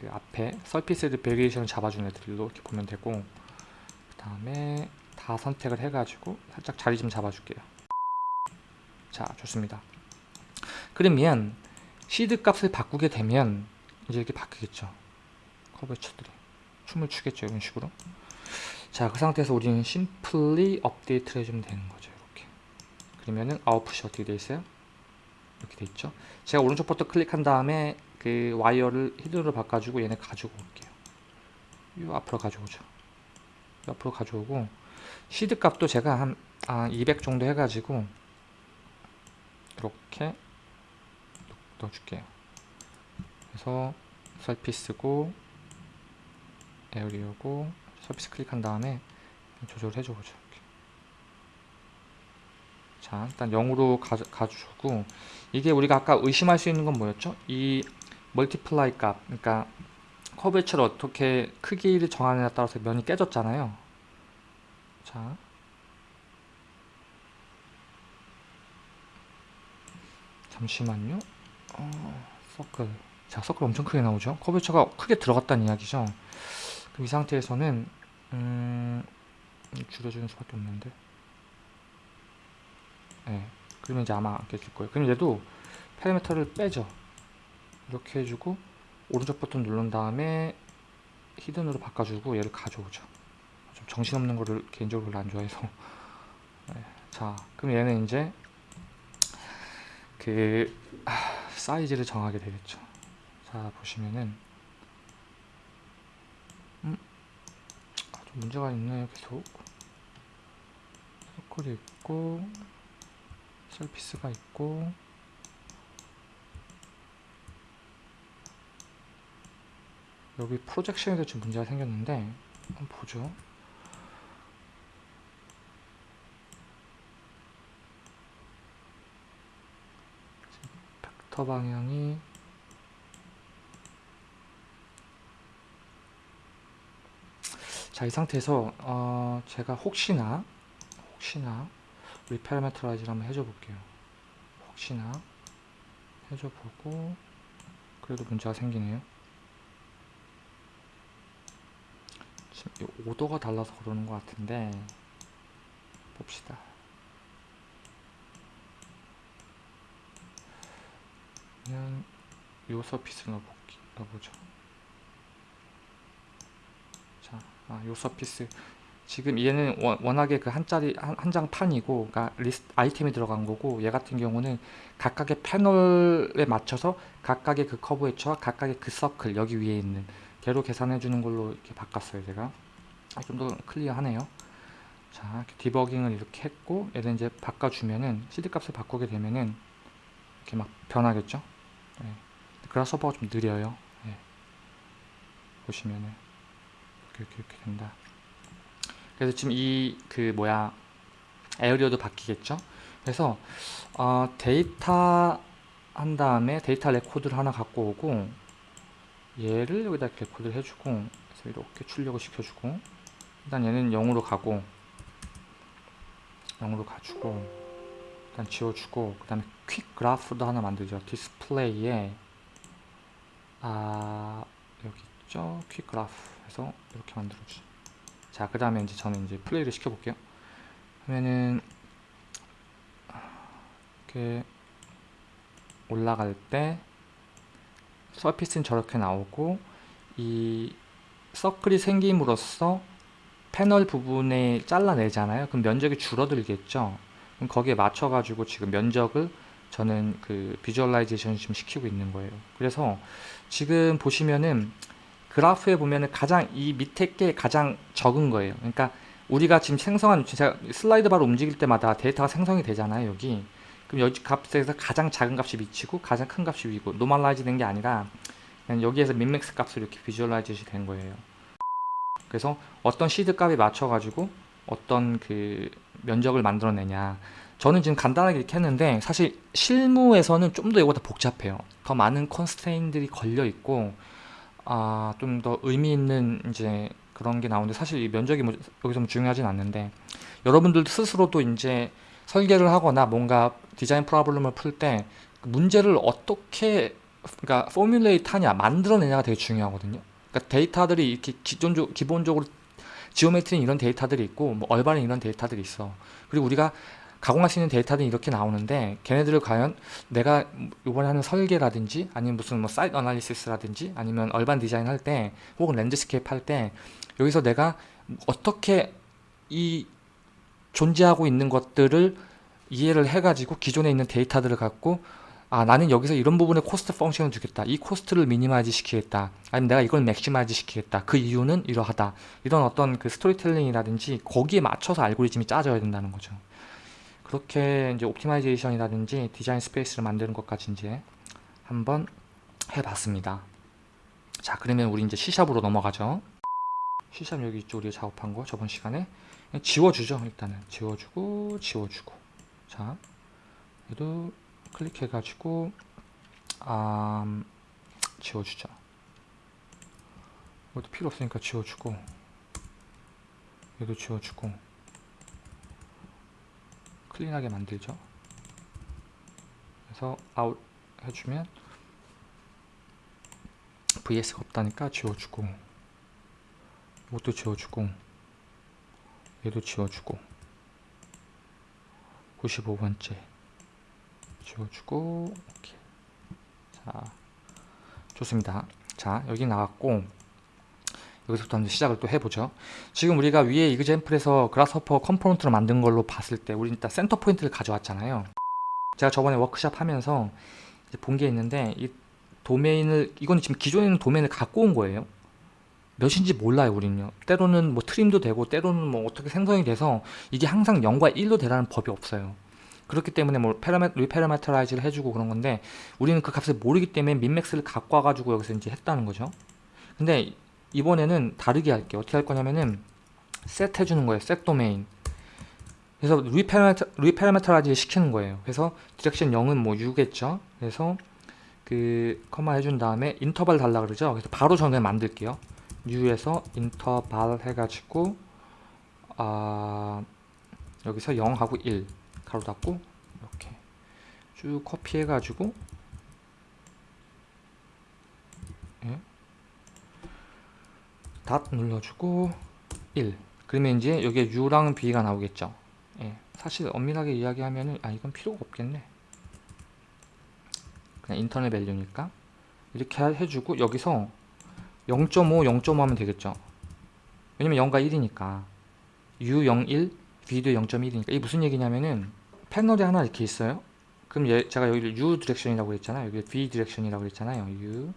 그 앞에 surface들 variation을 잡아준 애들로 이렇게 보면 되고 그 다음에 다 선택을 해가지고 살짝 자리 좀 잡아줄게요. 자 좋습니다. 그러면 시드 값을 바꾸게 되면 이제 이렇게 바뀌겠죠. 커버처들이 춤을 추겠죠 이런 식으로. 자 그 상태에서 우리는 simply 업데이트를 해주면 되는 거죠 이렇게. 그러면은 아웃풋이 어떻게 돼 있어요? 이렇게 돼 있죠. 제가 오른쪽 버튼 클릭한 다음에 그 와이어를 hidden으로 바꿔주고 얘네 가지고 올게요. 이 앞으로 가져오죠. 이 앞으로 가져오고 시드 값도 제가 한 아, 200 정도 해가지고 이렇게 넣어줄게요. 그래서 surface고 area고 surface 클릭한 다음에 조절을 해줘보죠 자 일단 0으로 가, 가주고 이게 우리가 아까 의심할 수 있는 건 뭐였죠? 이 multiply 값 그러니까 curvature를 어떻게 크기를 정하느냐에 따라서 면이 깨졌잖아요. 자. 잠시만요. 어, 서클. 자 서클 엄청 크게 나오죠? 커브처가 크게 들어갔다는 이야기죠? 그럼 이 상태에서는 음, 줄여주는 수밖에 없는데. 네, 그러면 이제 아마 안 깨질 거예요. 그럼 얘도 파라미터를 빼죠 이렇게 해주고 오른쪽 버튼 누른 다음에 히든으로 바꿔주고 얘를 가져오죠. 좀 정신없는 거를 개인적으로 별로 안 좋아해서. 네, 자 그럼 얘는 이제 그 아, 사이즈를 정하게 되겠죠. 자 보시면은 음, 아, 좀 문제가 있네요 계속. 서클이 있고 셀피스가 있고 여기 프로젝션에도 좀 문제가 생겼는데 한번 보죠. 벡터 방향이 자 이 상태에서 어 제가 혹시나 혹시나 reparametrize를 한번 해줘 볼게요. 혹시나 해줘 보고 그래도 문제가 생기네요 지금 이 오더가 달라서 그러는 것 같은데 봅시다. 그냥 요 surface 넣어볼게, 넣어보죠. 자, 아, 요 surface. 지금 얘는 워- 워낙에 그 한짜리 한장 판이고 그러니까 리스트 아이템이 들어간 거고 얘 같은 경우는 각각의 패널에 맞춰서 각각의 그 커브 웨처와 각각의 그 서클 여기 위에 있는 걔로 계산해 주는 걸로 이렇게 바꿨어요 제가. 아, 좀더 clear하네요. 자 디버깅을 이렇게 했고 얘를 이제 바꿔주면은 seed 값을 바꾸게 되면은 이렇게 막 변하겠죠? 네. Grasshopper가 좀 느려요. 네. 보시면은. 이렇게, 이렇게 이렇게 된다. 그래서 지금 이 그 뭐야 area도 바뀌겠죠? 그래서 어, 데이터 한 다음에 data record를 하나 갖고 오고 얘를 여기다 record를 해주고 그래서 이렇게 출력을 시켜주고 일단 얘는 0으로 가고 0으로 가주고 일단 지워주고 그 다음에 quick graph도 하나 만들죠. 디스플레이에 아 여기 있죠? quick graph 해서 이렇게 만들어주죠. 자그 다음에 이제 저는 이제 플레이를 시켜볼게요. 하면은 이렇게 올라갈 때 surface는 저렇게 나오고 이 서클이 생김으로써 패널 부분에 잘라내잖아요. 그럼 면적이 줄어들겠죠. 그럼 거기에 맞춰 가지고 지금 면적을 저는 그 visualization 지금 시키고 있는 거예요. 그래서 지금 보시면은 그래프에 보면은 가장 이 밑에 게 가장 적은 거예요. 그러니까 우리가 지금 생성한 제가 슬라이드 바로 움직일 때마다 데이터가 생성이 되잖아요 여기 그럼 여기 값에서 가장 작은 값이 밑이고 가장 큰 값이 위고 normalize 된 게 아니라 그냥 여기에서 min max 값으로 이렇게 visualization이 된 거예요. 그래서 어떤 시드 값에 맞춰 가지고 어떤 그 면적을 만들어내냐. 저는 지금 간단하게 이렇게 했는데 사실 실무에서는 좀 더 이거보다 복잡해요. 더 많은 constraint들이 걸려 있고 아, 좀 더 의미 있는 이제 그런 게 나오는데 사실 이 면적이 뭐 여기서 뭐 중요하진 않는데 여러분들도 스스로도 이제 설계를 하거나 뭔가 design problem을 풀 때 문제를 어떻게 그러니까 formulate 하냐 만들어내냐가 되게 중요하거든요. 그러니까 데이터들이 이렇게 기존적, 기본적으로 geometry는 이런 데이터들이 있고 뭐 urban은 이런 데이터들이 있어. 그리고 우리가 가공할 수 있는 데이터들이 이렇게 나오는데 걔네들을 과연 내가 이번에 하는 설계라든지 아니면 무슨 뭐 site analysis라든지 아니면 urban design 할 때 혹은 landscape 할 때 여기서 내가 어떻게 이 존재하고 있는 것들을 이해를 해가지고 기존에 있는 데이터들을 갖고 아 나는 여기서 이런 부분에 cost function을 주겠다. 이 cost를 minimize 시키겠다. 아니면 내가 이걸 maximize 시키겠다. 그 이유는 이러하다. 이런 어떤 그 스토리텔링이라든지 거기에 맞춰서 알고리즘이 짜져야 된다는 거죠. 그렇게 이제 optimization이라든지 design space를 만드는 것까지 이제 한번 해봤습니다. 자 그러면 우리 이제 C샵으로 넘어가죠. C샵 여기 우리가 작업한 거 저번 시간에 지워주죠 일단은. 지워주고 지워주고. 자 얘도 클릭해 가지고 아 지워주자. 이것도 필요 없으니까 지워주고 얘도 지워주고. 클린하게 만들죠. 그래서 아웃 해주면 VS가 없다니까 지워주고 이것도 지워주고 얘도 지워주고. 95번째. 지워주고 오케이. 자 좋습니다. 자 여기 나왔고 여기서부터 이제 시작을 또 해보죠. 지금 우리가 위에 example에서 Grasshopper component로 만든 걸로 봤을 때 우리 일단 center point를 가져왔잖아요. 제가 저번에 워크샵 하면서 본 게 있는데 이 도메인을 이건 지금 기존에 있는 도메인을 갖고 온 거예요 몇인지 몰라요 우리는요. 때로는 뭐 trim도 되고 때로는 뭐 어떻게 생성이 돼서 이게 항상 0과 1로 되라는 법이 없어요. 그렇기 때문에 뭐 parame, reparameterize를 해주고 그런 건데 우리는 그 값을 모르기 때문에 min max를 갖고 와가지고 여기서 이제 했다는 거죠. 근데 이번에는 다르게 할게요. 어떻게 할 거냐면은 set 해주는 거예요. set domain 그래서 reparameter, reparameterize 시키는 거예요. 그래서 direction 0은 뭐 U겠죠? 그래서 그 커마 해준 다음에 인터벌 달라 그러죠? 그래서 바로 저는 만들게요 U에서 인터벌 해가지고 아 여기서 0하고 1 가로 닫고 이렇게 쭉 커피 해 가지고 예. 닷 눌러주고 1 그러면 이제 여기에 U랑 B가 나오겠죠 예. 사실 엄밀하게 이야기하면은 아 이건 필요가 없겠네 그냥 interval value니까 이렇게 해주고 여기서 0.5, 0.5 하면 되겠죠. 왜냐면 0과 1이니까. U01, V도 0.1이니까. 이게 무슨 얘기냐면은 패널이 하나 이렇게 있어요. 그럼 얘, 제가 여기를 U 디렉션이라고 했잖아요. 여기 B 디렉션이라고 했잖아요. U,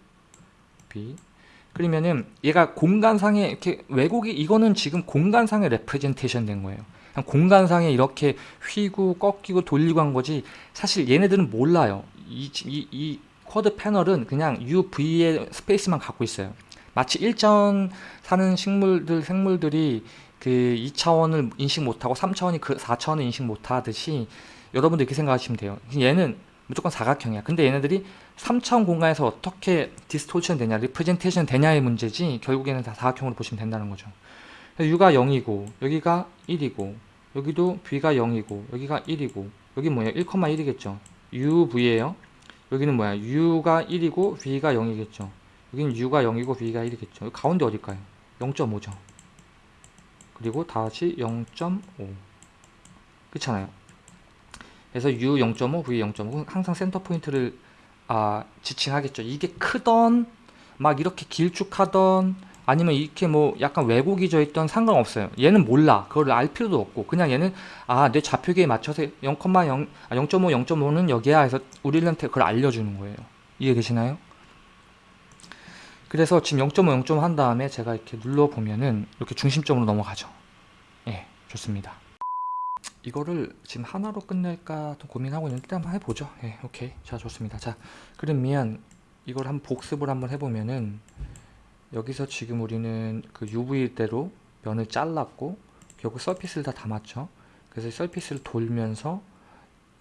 V 그러면은 얘가 공간상에 이렇게 왜곡이 이거는 지금 공간상에 representation 된 거예요. 공간상에 이렇게 휘고 꺾이고 돌리고 한 거지 사실 얘네들은 몰라요. 이, 이, 이 quad 패널은 그냥 UV의 space만 갖고 있어요 마치 일전 사는 식물들 생물들이 그 2차원을 인식 못하고 3차원이 그 4차원을 인식 못하듯이 여러분도 이렇게 생각하시면 돼요. 얘는 무조건 사각형이야. 근데 얘네들이 3차원 공간에서 어떻게 distortion 되냐 representation 되냐의 문제지 결국에는 다 사각형으로 보시면 된다는 거죠. U가 0이고 여기가 1이고 여기도 B가 0이고 여기가 1이고 여기 뭐예요? 1,1이겠죠. UV예요. 여기는 뭐야? U가 1이고 B가 0이겠죠 여기는 U가 0이고 B가 1이겠죠. 가운데 어딜까요? 0.5죠. 그리고 다시 0.5 그렇잖아요. 그래서 U 0.5, V 0.5 항상 센터 포인트를 아, 지칭하겠죠. 이게 크던 막 이렇게 길쭉하던 아니면 이렇게 뭐 약간 왜곡이 져 있던 상관없어요. 얘는 몰라. 그걸 알 필요도 없고. 그냥 얘는 아 내 좌표계에 맞춰서 0,0 아, 0.5 0.5는 여기야 해서 우리한테 그걸 알려주는 거예요. 이해 되시나요? 그래서 지금 0.5 0.5 한 다음에 제가 이렇게 눌러보면은 이렇게 중심점으로 넘어가죠. 예 좋습니다. 이거를 지금 하나로 끝낼까 또 고민하고 있는데 한번 해보죠. 예 오케이. 자 좋습니다. 자 그러면 이걸 한번 복습을 한번 해보면은 여기서 지금 우리는 그 UV대로 면을 잘랐고 결국 surface를 다 담았죠. 그래서 surface를 돌면서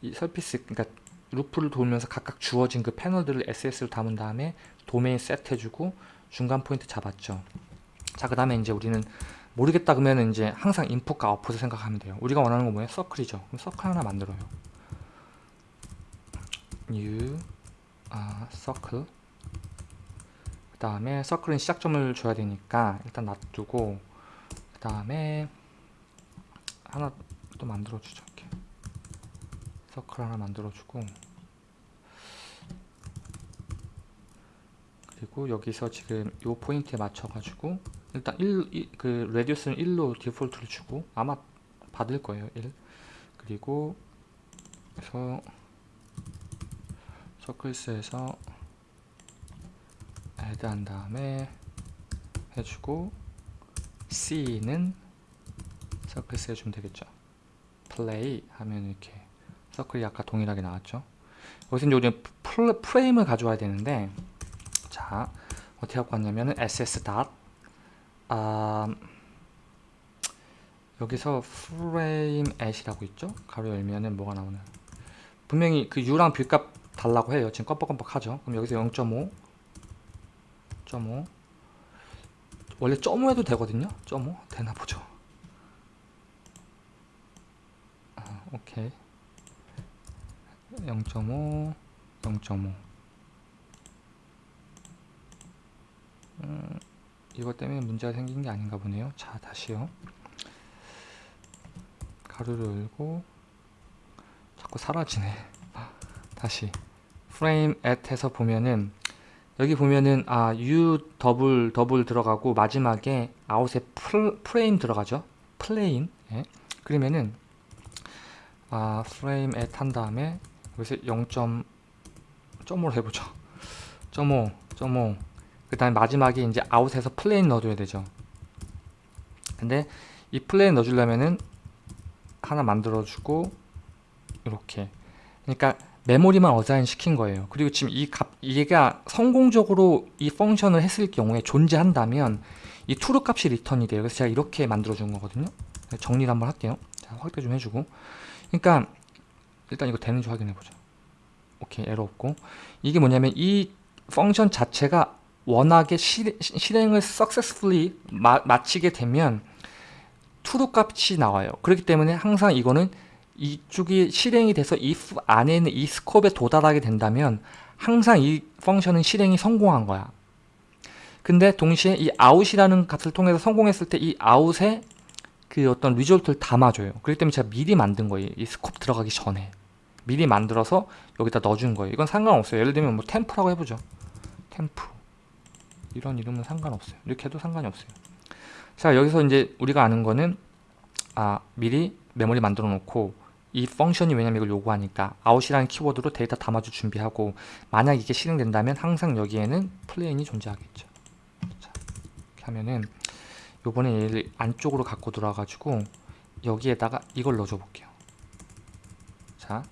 이 surface 그러니까 루프를 돌면서 각각 주어진 그 패널들을 SS로 담은 다음에 도메인 set 해주고 중간 포인트 잡았죠. 자 그 다음에 이제 우리는 모르겠다 그러면 이제 항상 input과 output을 생각하면 돼요. 우리가 원하는 건 뭐예요? 서클이죠. 그럼 서클 하나 만들어요. new 아 서클 그 다음에 서클은 시작점을 줘야 되니까 일단 놔두고 그 다음에 하나 또 만들어 주죠 이렇게. 서클 하나 만들어 주고 그리고 여기서 지금 요 포인트에 맞춰 가지고 일단 1, 그 radius는 1로 디폴트를 주고 아마 받을 거예요 1 그리고 그래서 circles에서 add 한 다음에 해주고 C는 circles 해주면 되겠죠. 플레이 하면 이렇게 서클이 아까 동일하게 나왔죠. 여기서 이제 우리는 프레임을 가져와야 되는데 자 어떻게 갖고 왔냐면은 ss dot 아, 여기서 frame at이라고 있죠? 가로 열면은 뭐가 나오나? 분명히 그 u랑 뷰값 달라고 해요. 지금 껌뻑껌뻑하죠? 그럼 여기서 0.5 0.5 원래 0.5 해도 되거든요? 0.5 되나 보죠. 아, 오케이 0.5 0.5 음, 이것 때문에 문제가 생긴 게 아닌가 보네요. 자 다시요. 가로를 열고 자꾸 사라지네. 다시 frame at에서 보면은 여기 보면은 아 u double double 들어가고 마지막에 아웃에 플, 프레임 들어가죠. plane. 예. 그러면은 아 frame at 한 다음에 여기서 0.5로 해보죠. 0.5, 0.5. 그 다음에 마지막에 이제 out에서 plane 넣어줘야 되죠. 근데 이 plane 넣어주려면은 하나 만들어주고 이렇게. 그러니까 메모리만 assign 시킨 거예요. 그리고 지금 이 값, 얘가 성공적으로 이 function을 했을 경우에 존재한다면 이 true 값이 return이 돼요. 그래서 제가 이렇게 만들어 준 거거든요. 정리를 한번 할게요. 자, 확대 좀 해주고. 그러니까 일단 이거 되는지 확인해 보죠. 오케이, 에러 없고. 이게 뭐냐면 이 펑션 자체가 워낙에 실, 실행을 successfully 마, 마치게 되면 true 값이 나와요. 그렇기 때문에 항상 이거는 이쪽이 실행이 돼서 if 안에 있는 이 스콥에 도달하게 된다면 항상 이 펑션은 실행이 성공한 거야. 근데 동시에 이 out이라는 값을 통해서 성공했을 때 이 out에 그 어떤 result를 담아줘요. 그렇기 때문에 제가 미리 만든 거예요. 이 scope 들어가기 전에. 미리 만들어서 여기다 넣어준 거예요. 이건 상관없어요. 예를 들면 뭐 temp라고 해보죠. temp. 이런 이름은 상관없어요. 이렇게 해도 상관이 없어요. 자, 여기서 이제 우리가 아는 거는 아, 미리 메모리 만들어 놓고 이 function이 왜냐면 이걸 요구하니까 out이라는 키워드로 데이터 담아줄 준비하고 만약 이게 실행된다면 항상 여기에는 plane이 존재하겠죠. 자, 이렇게 하면은 요번에 얘를 안쪽으로 갖고 들어와가지고 여기에다가 이걸 넣어줘 볼게요. 자,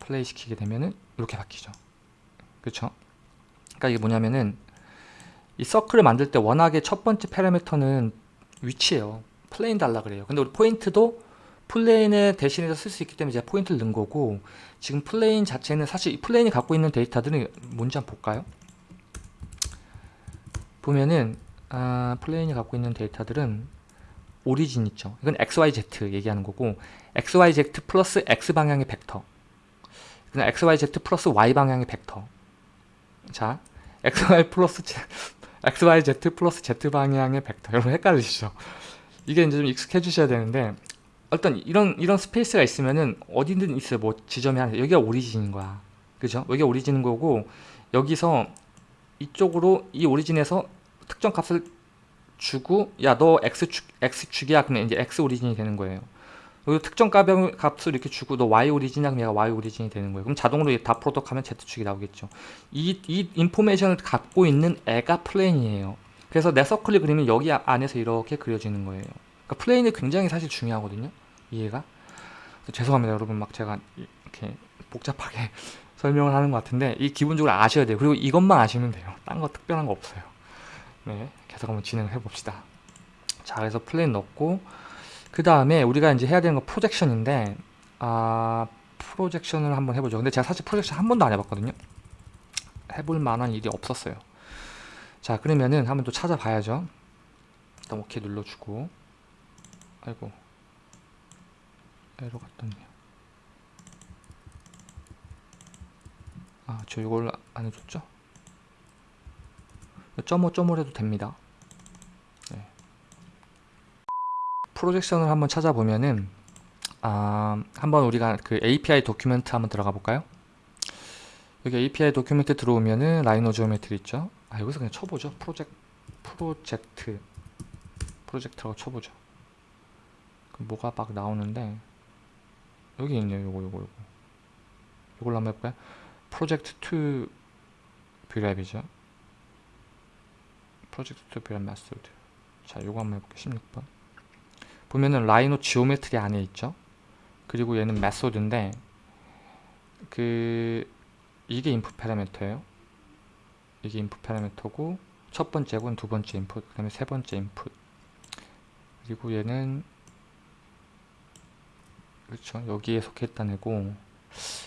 플레이 시키게 되면은 이렇게 바뀌죠. 그쵸? 그러니까 이게 뭐냐면은 이 서클을 만들 때 워낙에 첫 번째 파라미터는 위치예요. plane 달라 그래요. 근데 우리 포인트도 plane의 대신해서 쓸 수 있기 때문에 제가 포인트를 넣은 거고 지금 plane 자체는 사실 plane이 갖고 있는 데이터들은 뭔지 한번 볼까요? 보면은 아, plane이 갖고 있는 데이터들은 origin 있죠. 이건 XYZ 얘기하는 거고 XYZ 플러스 X 방향의 벡터 그냥 XYZ 플러스 Y 방향의 벡터 자 XY 플러스 XYZ 플러스 Z 방향의 벡터 여러분 헷갈리시죠? 이게 이제 좀 익숙해지셔야 되는데 일단 이런 이런 space가 있으면은 어디든 있어요. 뭐 지점이 하나 여기가 origin인 거야. 그죠? 여기가 origin인 거고 여기서 이쪽으로 이 origin에서 특정 값을 주고 야 너 x축 x축이야 그러면 이제 x 오리진이 되는 거예요. 여기 특정 값을 이렇게 주고 너 y 오리진이야 그럼 얘가 y 오리진이 되는 거예요. 그럼 자동으로 dot product 하면 z축이 나오겠죠. 이 이 information을 갖고 있는 애가 plane이에요. 그래서 내 서클이 그리면 여기 안에서 이렇게 그려지는 거예요. 그러니까 plane이 굉장히 사실 중요하거든요. 이해가? 죄송합니다 여러분 막 제가 이렇게 복잡하게 설명을 하는 것 같은데 이 기본적으로 아셔야 돼요. 그리고 이것만 아시면 돼요. 딴 거 특별한 거 없어요. 네, 계속 한번 진행을 해봅시다. 자, 그래서 plane 넣고 그 다음에 우리가 이제 해야 되는 건 projection인데 아 projection을 한번 해보죠. 근데 제가 사실 projection 한 번도 안 해봤거든요. 해볼 만한 일이 없었어요. 자, 그러면은 한번 또 찾아봐야죠. 일단 오케이 눌러주고 아이고 에러가 떴네요. 아, 저 이걸 안 해줬죠? 점오 점오 해도 됩니다. 네. projection을 한번 찾아보면은 아, 한번 우리가 그 API document 한번 들어가 볼까요? 여기 API document 들어오면은 Rhino Geometry 있죠? 아, 여기서 그냥 쳐보죠. 프로젝트 project project라고 쳐보죠. 그럼 뭐가 막 나오는데 여기 있네요. 요거 요거 요거. 요걸로 한번 해볼까요? project to brep이죠. project to brep method. 자, 요거 한번 해볼게요. 16번. 보면은 Rhino Geometry 안에 있죠. 그리고 얘는 method인데 그 이게 input 파라미터예요. 이게 input 파라미터고 첫 번째고 두 번째 input, 그 다음에 세 번째 input. 그리고 얘는 그렇죠. 여기에 속했다는 애고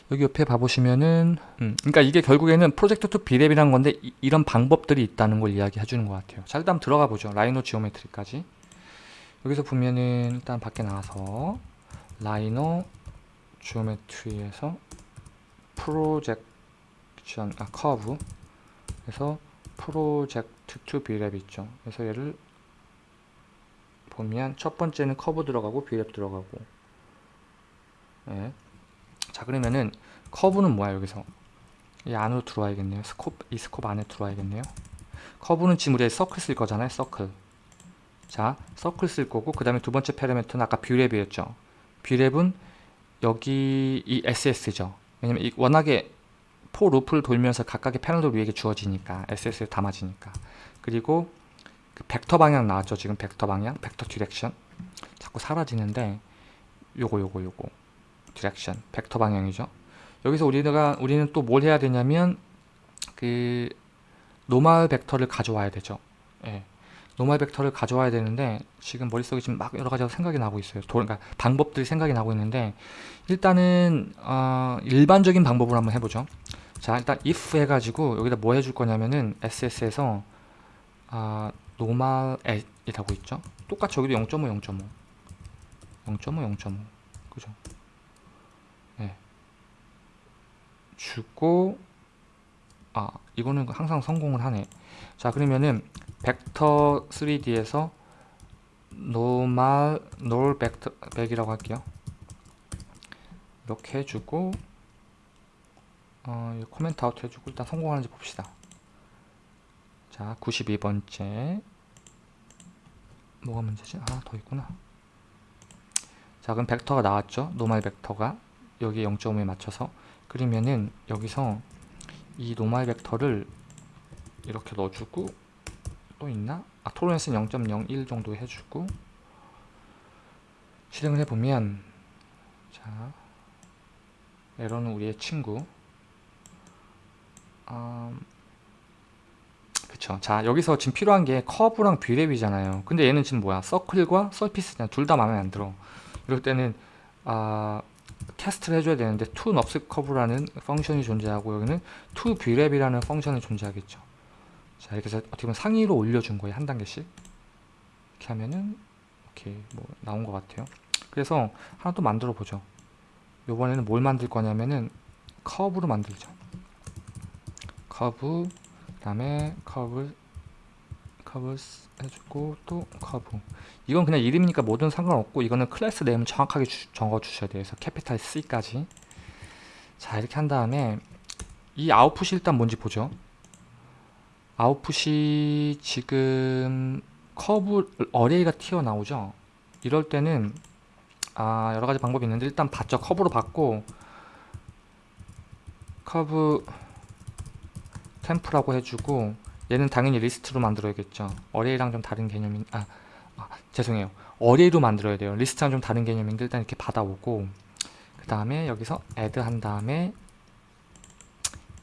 여기 옆에 봐보시면은 음, 그러니까 이게 결국에는 project to brep이라는 건데 이, 런 방법들이 있다는 걸 이야기해 주는 것 같아요. 자 일단 들어가 보죠. Rhino Geometry까지 여기서 보면은 일단 밖에 나와서 Rhino geometry에서 projection 아 커브. 그래서 project to Brep 있죠. 그래서 얘를 보면 첫 번째는 커브 들어가고 Brep 들어가고. 예. 자 그러면은 커브는 뭐야 여기서? 이 안으로 들어와야겠네요. scope 이 scope 안에 들어와야겠네요. 커브는 지금 우리가 서클 쓸 거잖아요 서클 자 서클 쓸 거고 그 다음에 두 번째 parameter는 아까 Brep이었죠 Brep은 여기 이 SS죠 왜냐면 이 워낙에 for loop를 돌면서 각각의 패널도 위에 주어지니까 SS에 담아지니까 그리고 그 벡터 방향 나왔죠 지금 벡터 방향 벡터 direction 자꾸 사라지는데 요거 요거 요거 direction, 벡터 방향이죠. 여기서 우리가 우리는 또 뭘 해야 되냐면 그 normal 벡터를 가져와야 되죠. 예. normal 벡터를 가져와야 되는데 지금 머릿속에 지금 막 여러 가지 생각이 나고 있어요. 도, 그러니까 방법들이 생각이 나고 있는데 일단은 어, 일반적인 방법으로 한번 해보죠. 자 일단 if 해가지고 여기다 뭐 해줄 거냐면은 SS에서 아, normal 이라고 있죠. 똑같이 여기도 0.5, 0.5 0.5, 0.5 그죠? 주고 아 이거는 항상 성공을 하네 자 그러면은 벡터 3D에서 노말 놀 벡터 백이라고 할게요. 이렇게 해주고 어, comment out 해주고 일단 성공하는지 봅시다. 자 92번째. 뭐가 문제지? 아 더 있구나. 자 그럼 벡터가 나왔죠? normal 벡터가. 여기 0.5에 맞춰서. 그러면은 여기서 이 normal 벡터를 이렇게 넣어주고 또 있나? 아 tolerance는 0.01 정도 해주고. 실행을 해보면 자 에러는 우리의 친구. 음, 그쵸. 자 여기서 지금 필요한 게 커브랑 Brep이잖아요. 근데 얘는 지금 뭐야? 서클과 surface냐? 둘 다 마음에 안 들어. 이럴 때는 아 cast를 해줘야 되는데 to nubs curve라는 펑션이 존재하고 여기는 to v랩이라는 펑션이 존재하겠죠. 자 이렇게 해서 어떻게 보면 상위로 올려준 거예요 한 단계씩 이렇게 하면은 이렇게 뭐 나온 것 같아요. 그래서 하나 또 만들어 보죠. 이번에는 뭘 만들 거냐면은 커브로 만들죠. 커브 그 다음에 커브 커브 해주고 또 커브 이건 그냥 이름이니까 뭐든 상관없고 이거는 class name을 정확하게 주, 적어 주셔야 돼요 그래서 capital C까지 자 이렇게 한 다음에 이 아웃풋이 일단 뭔지 보죠 아웃풋이 지금 커브 array가 튀어나오죠? 이럴 때는 아 여러가지 방법이 있는데 일단 봤죠 커브로 받고 커브 temp라고 해주고 얘는 당연히 리스트로 만들어야겠죠. array랑 좀 다른 개념인 아, 아 죄송해요. array로 만들어야 돼요. 리스트랑 좀 다른 개념인데 일단 이렇게 받아오고 그 다음에 여기서 add 한 다음에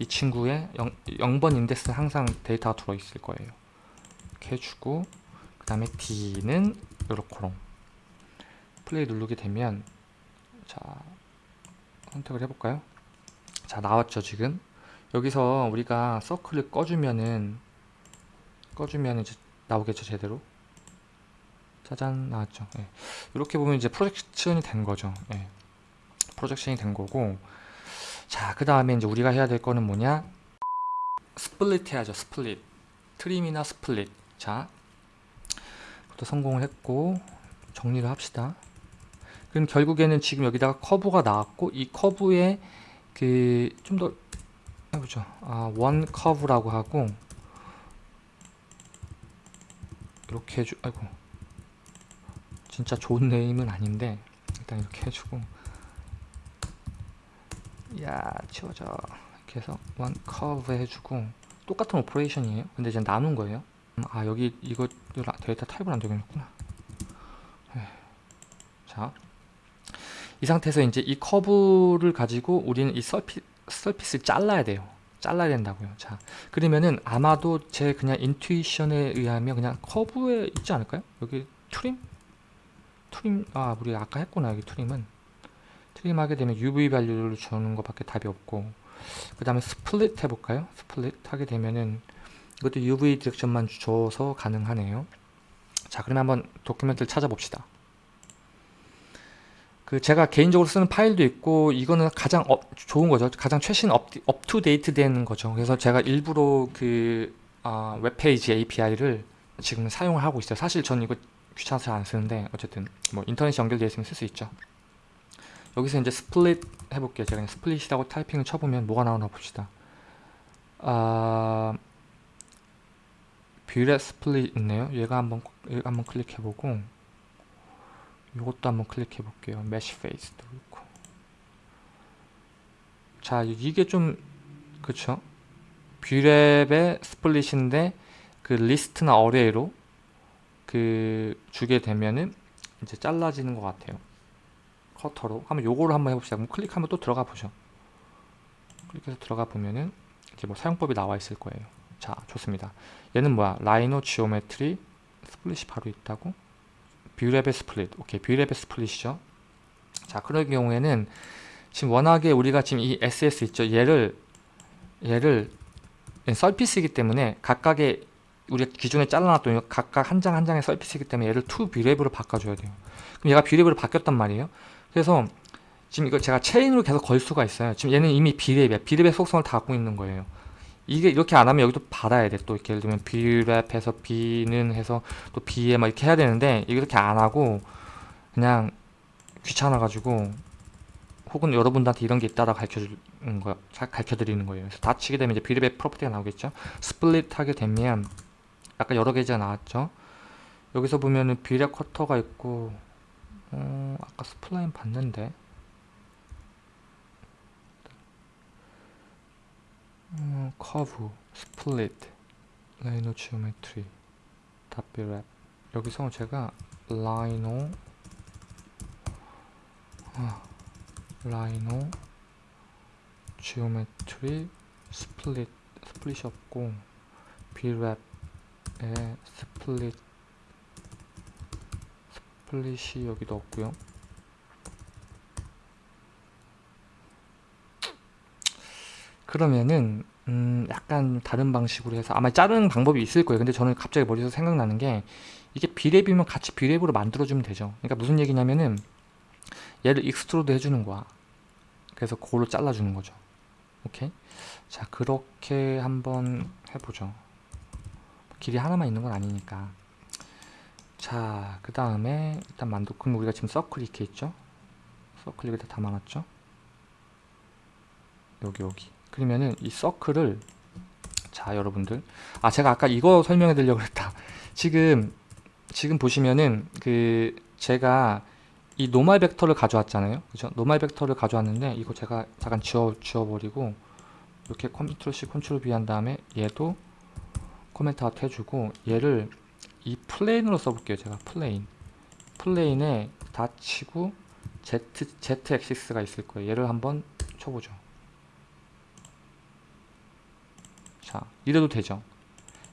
이 친구의 0, 번 인덱스 항상 데이터가 들어있을 거예요. 이렇게 해주고 그 다음에 d는 요렇게롱. 플레이 누르게 되면 자 선택을 해볼까요? 자 나왔죠 지금. 여기서 우리가 서클을 꺼주면은 꺼주면 이제 나오겠죠 제대로. 짜잔 나왔죠. 예. 이렇게 보면 이제 projection이 된 거죠. 예. projection이 된 거고 자 그 다음에 이제 우리가 해야 될 거는 뭐냐? split 해야죠 split. trim이나 split. 자 부터 성공을 했고 정리를 합시다. 그럼 결국에는 지금 여기다가 커브가 나왔고 이 커브에 그 좀 더 해보죠. 아, one curve라고 하고 이렇게 해주 아이고. 진짜 좋은 name은 아닌데 일단 이렇게 해주고 야 치워져 이렇게 해서 one curve 해주고 똑같은 operation이에요 근데 이제 나눈 거예요 음, 아 여기 이거 data type을 안 되겠구나 네. 자이 상태에서 이제 이 커브를 가지고 우리는 이 surf, surface를 잘라야 돼요 잘라야 된다고요. 자, 그러면은 아마도 제 그냥 intuition에 의하면 그냥 커브에 있지 않을까요? 여기 trim? trim, 아, 우리 아까 했구나, 여기 trim은. trim하게 되면 UV value를 주는 것밖에 답이 없고 그 다음에 split 해볼까요? split 하게 되면은 이것도 UV direction만 줘서 가능하네요. 자 그러면 한번 document를 찾아봅시다. 그 제가 개인적으로 쓰는 파일도 있고 이거는 가장 업, 좋은 거죠. 가장 최신 up-to-date 된 거죠. 그래서 제가 일부러 그 아, web page API를 지금 사용을 하고 있어요. 사실 저는 이거 귀찮아서 안 쓰는데 어쨌든 뭐 인터넷이 연결되어 있으면 쓸 수 있죠 여기서 이제 split 해볼게요. 제가 split이라고 타이핑을 쳐보면 뭐가 나오나 봅시다. 아 Brep split 있네요. 얘가 한번 얘가 한번 클릭해보고 이것도 한번 클릭해볼게요. mesh face도 있고. 자 이게 좀 그쵸? Brep의 split인데 그 리스트나 array로 그 주게 되면은 이제 잘라지는 것 같아요 커터로 한번 요거를 한번 해봅시다. 그럼 클릭하면 또 들어가 보죠. 클릭해서 들어가 보면은 이제 뭐 사용법이 나와 있을 거예요. 자 좋습니다. 얘는 뭐야? Rhino geometry split이 바로 있다고? Brep의 split. 오케이 Brep의 split이죠. 자 그럴 경우에는 지금 워낙에 우리가 지금 이 SS 있죠? 얘를 얘를 surface이기 때문에 각각의 우리가 기존에 잘라놨던 각각 한 장 한 장의 surface이기 때문에 얘를 to Brep으로 바꿔줘야 돼요. 그럼 얘가 Brep으로 바뀌었단 말이에요 그래서 지금 이거 제가 체인으로 계속 걸 수가 있어요 지금 얘는 이미 Brep이야 Brep의 속성을 다 갖고 있는 거예요 이게 이렇게 안 하면 여기도 받아야 돼. 또 이렇게 예를 들면 Brep해서 비는 해서 또 비에 막 이렇게 해야 되는데 이렇게 안 하고 그냥 귀찮아가지고 혹은 여러분들한테 이런 게 있다라 가르쳐주는 거, 가르쳐드리는 거예요. 그래서 dot 치게 되면 이제 Brep의 property가 나오겠죠. split 하게 되면 아까 여러 개가 나왔죠. 여기서 보면은 Brep cutter가 있고 어, 아까 spline 봤는데. 어, curve, split, Rhino geometry, dot Brep. 여기서 제가 Rhino 아, Rhino geometry split split이 없고 Brep에 split split이 여기도 없고요. 그러면은 음 약간 다른 방식으로 해서 아마 자르는 방법이 있을 거예요. 근데 저는 갑자기 머리에서 생각나는 게 이게 Brep이면 같이 Brep으로 만들어주면 되죠. 그러니까 무슨 얘기냐면은 얘를 extrude 해주는 거야. 그래서 그걸로 잘라주는 거죠. 오케이? 자 그렇게 한번 해보죠. 길이 하나만 있는 건 아니니까 자 그 다음에 일단 만들 그럼 우리가 지금 서클 이렇게 있죠? 서클 여기다 담아놨죠? 여기 여기. 그러면은 이 circle을 자 여러분들. 아 제가 아까 이거 설명해 드리려고 했다. 지금 지금 보시면은 그 제가 이 normal vector를 가져왔잖아요. 그죠? normal vector를 가져왔는데 이거 제가 잠깐 지워 지워버리고 이렇게 control C control V 한 다음에 얘도 comment out 해주고 얘를 이 plane으로 써볼게요 제가 플레인. 플레인에 닫히고 Z, Z 엑시스가 있을 거예요. 얘를 한번 쳐보죠. 자 이래도 되죠.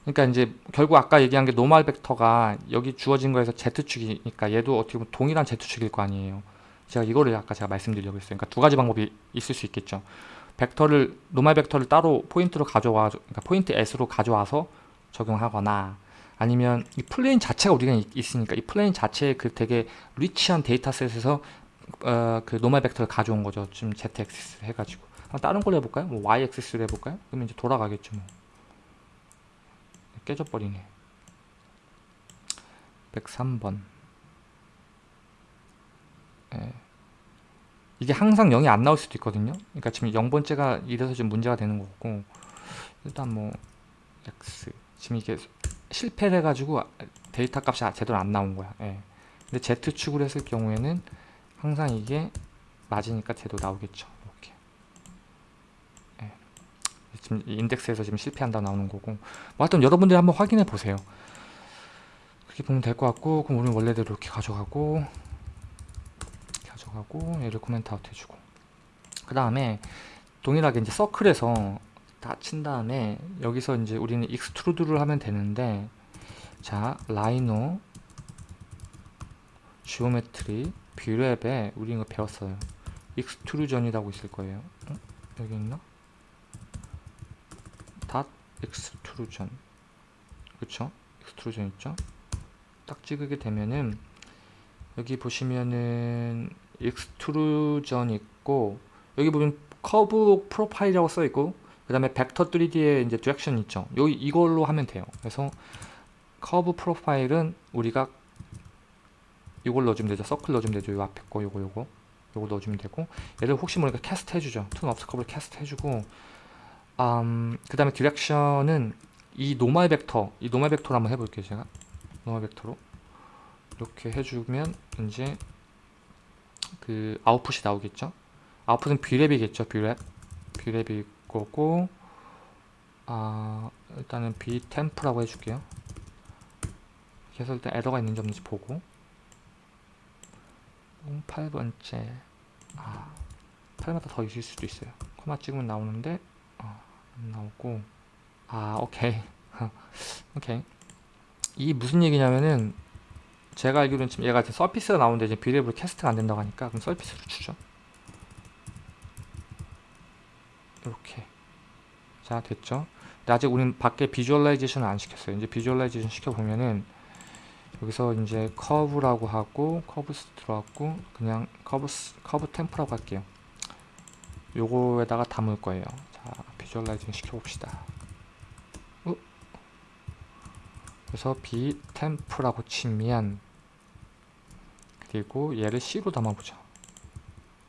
그러니까 이제 결국 아까 얘기한 게 normal vector가 여기 주어진 거에서 Z축이니까 얘도 어떻게 보면 동일한 Z축일 거 아니에요. 제가 이거를 아까 제가 말씀드리려고 했어요. 그러니까 두 가지 방법이 있을 수 있겠죠. vector를 normal vector를 따로 포인트로 가져와 그러니까 포인트 S로 가져와서 적용하거나 아니면 이 plane 자체가 우리가 있으니까 이 plane 자체에 그 되게 rich한 dataset에서 어, 그 normal vector를 가져온 거죠 지금 ZX 해가지고 다른 걸로 해볼까요? 뭐 y 액시스로 해볼까요? 그러면 이제 돌아가겠죠 뭐. 깨져버리네 103번 예. 이게 항상 0이 안 나올 수도 있거든요 그러니까 지금 0번째가 이래서 좀 문제가 되는 거고 일단 뭐 x 지금 이게 실패를 해가지고 데이터 값이 제대로 안 나온 거야. 예. 근데 z축으로 했을 경우에는 항상 이게 맞으니까 제대로 나오겠죠. 지금 인덱스에서 지금 실패한다 나오는 거고. 뭐 하여튼 여러분들이 한번 확인해 보세요. 그렇게 보면 될 것 같고 그럼 우리는 원래대로 이렇게 가져가고 가져가고 얘를 comment out 해주고. 그 다음에 동일하게 이제 circle에서 dot 친 다음에 여기서 이제 우리는 extrude를 하면 되는데 자 Rhino geometry Brep에 우리 이거 배웠어요 extrusion이라고 있을 거예요. 어? 여기 있나? dot extrusion 그쵸? extrusion 있죠? dot 찍게 되면은 여기 보시면은 extrusion 있고 여기 보면 curve profile이라고 써 있고 그 다음에 벡터 3D에 이제 direction 있죠. 여기 이걸로 하면 돼요. 그래서 curve profile은 우리가 이걸 넣어주면 되죠. 서클 넣어주면 되죠. 요 앞에 거 요거 요거 요거 넣어주면 되고 얘를 혹시 모르니까 cast 해주죠. to NURBS curve를 cast 해주고 음, 그 다음에 direction은 이 normal vector 이 normal vector로 한번 해볼게요. 제가 normal vector로 이렇게 해주면 이제 그 아웃풋이 나오겠죠. output은 Brep이겠죠. Brep Brep이 거고 아 일단은 B temp라고 해줄게요. 그래서 일단 에러가 있는지 없는지 보고 8번째 아 8마다 더 있을 수도 있어요. 코마 찍으면 나오는데 아, 안 나오고 아 오케이 오케이 이 무슨 얘기냐면은 제가 알기로는 지금 얘가 surface가 나오는데 이제 Brep으로 cast가 안 된다고 하니까 그럼 surface로 주죠. 이렇게. 자 됐죠? 근데 아직 우리는 밖에 visualization을 안 시켰어요. 이제 visualization 시켜보면은 여기서 이제 curve라고 하고 curves 들어갔고 그냥 curves curve temp라고 할게요. 요거에다가 담을 거예요. 자 visualization 시켜봅시다. 어? 그래서 B temp라고 치면 그리고 얘를 C로 담아보자.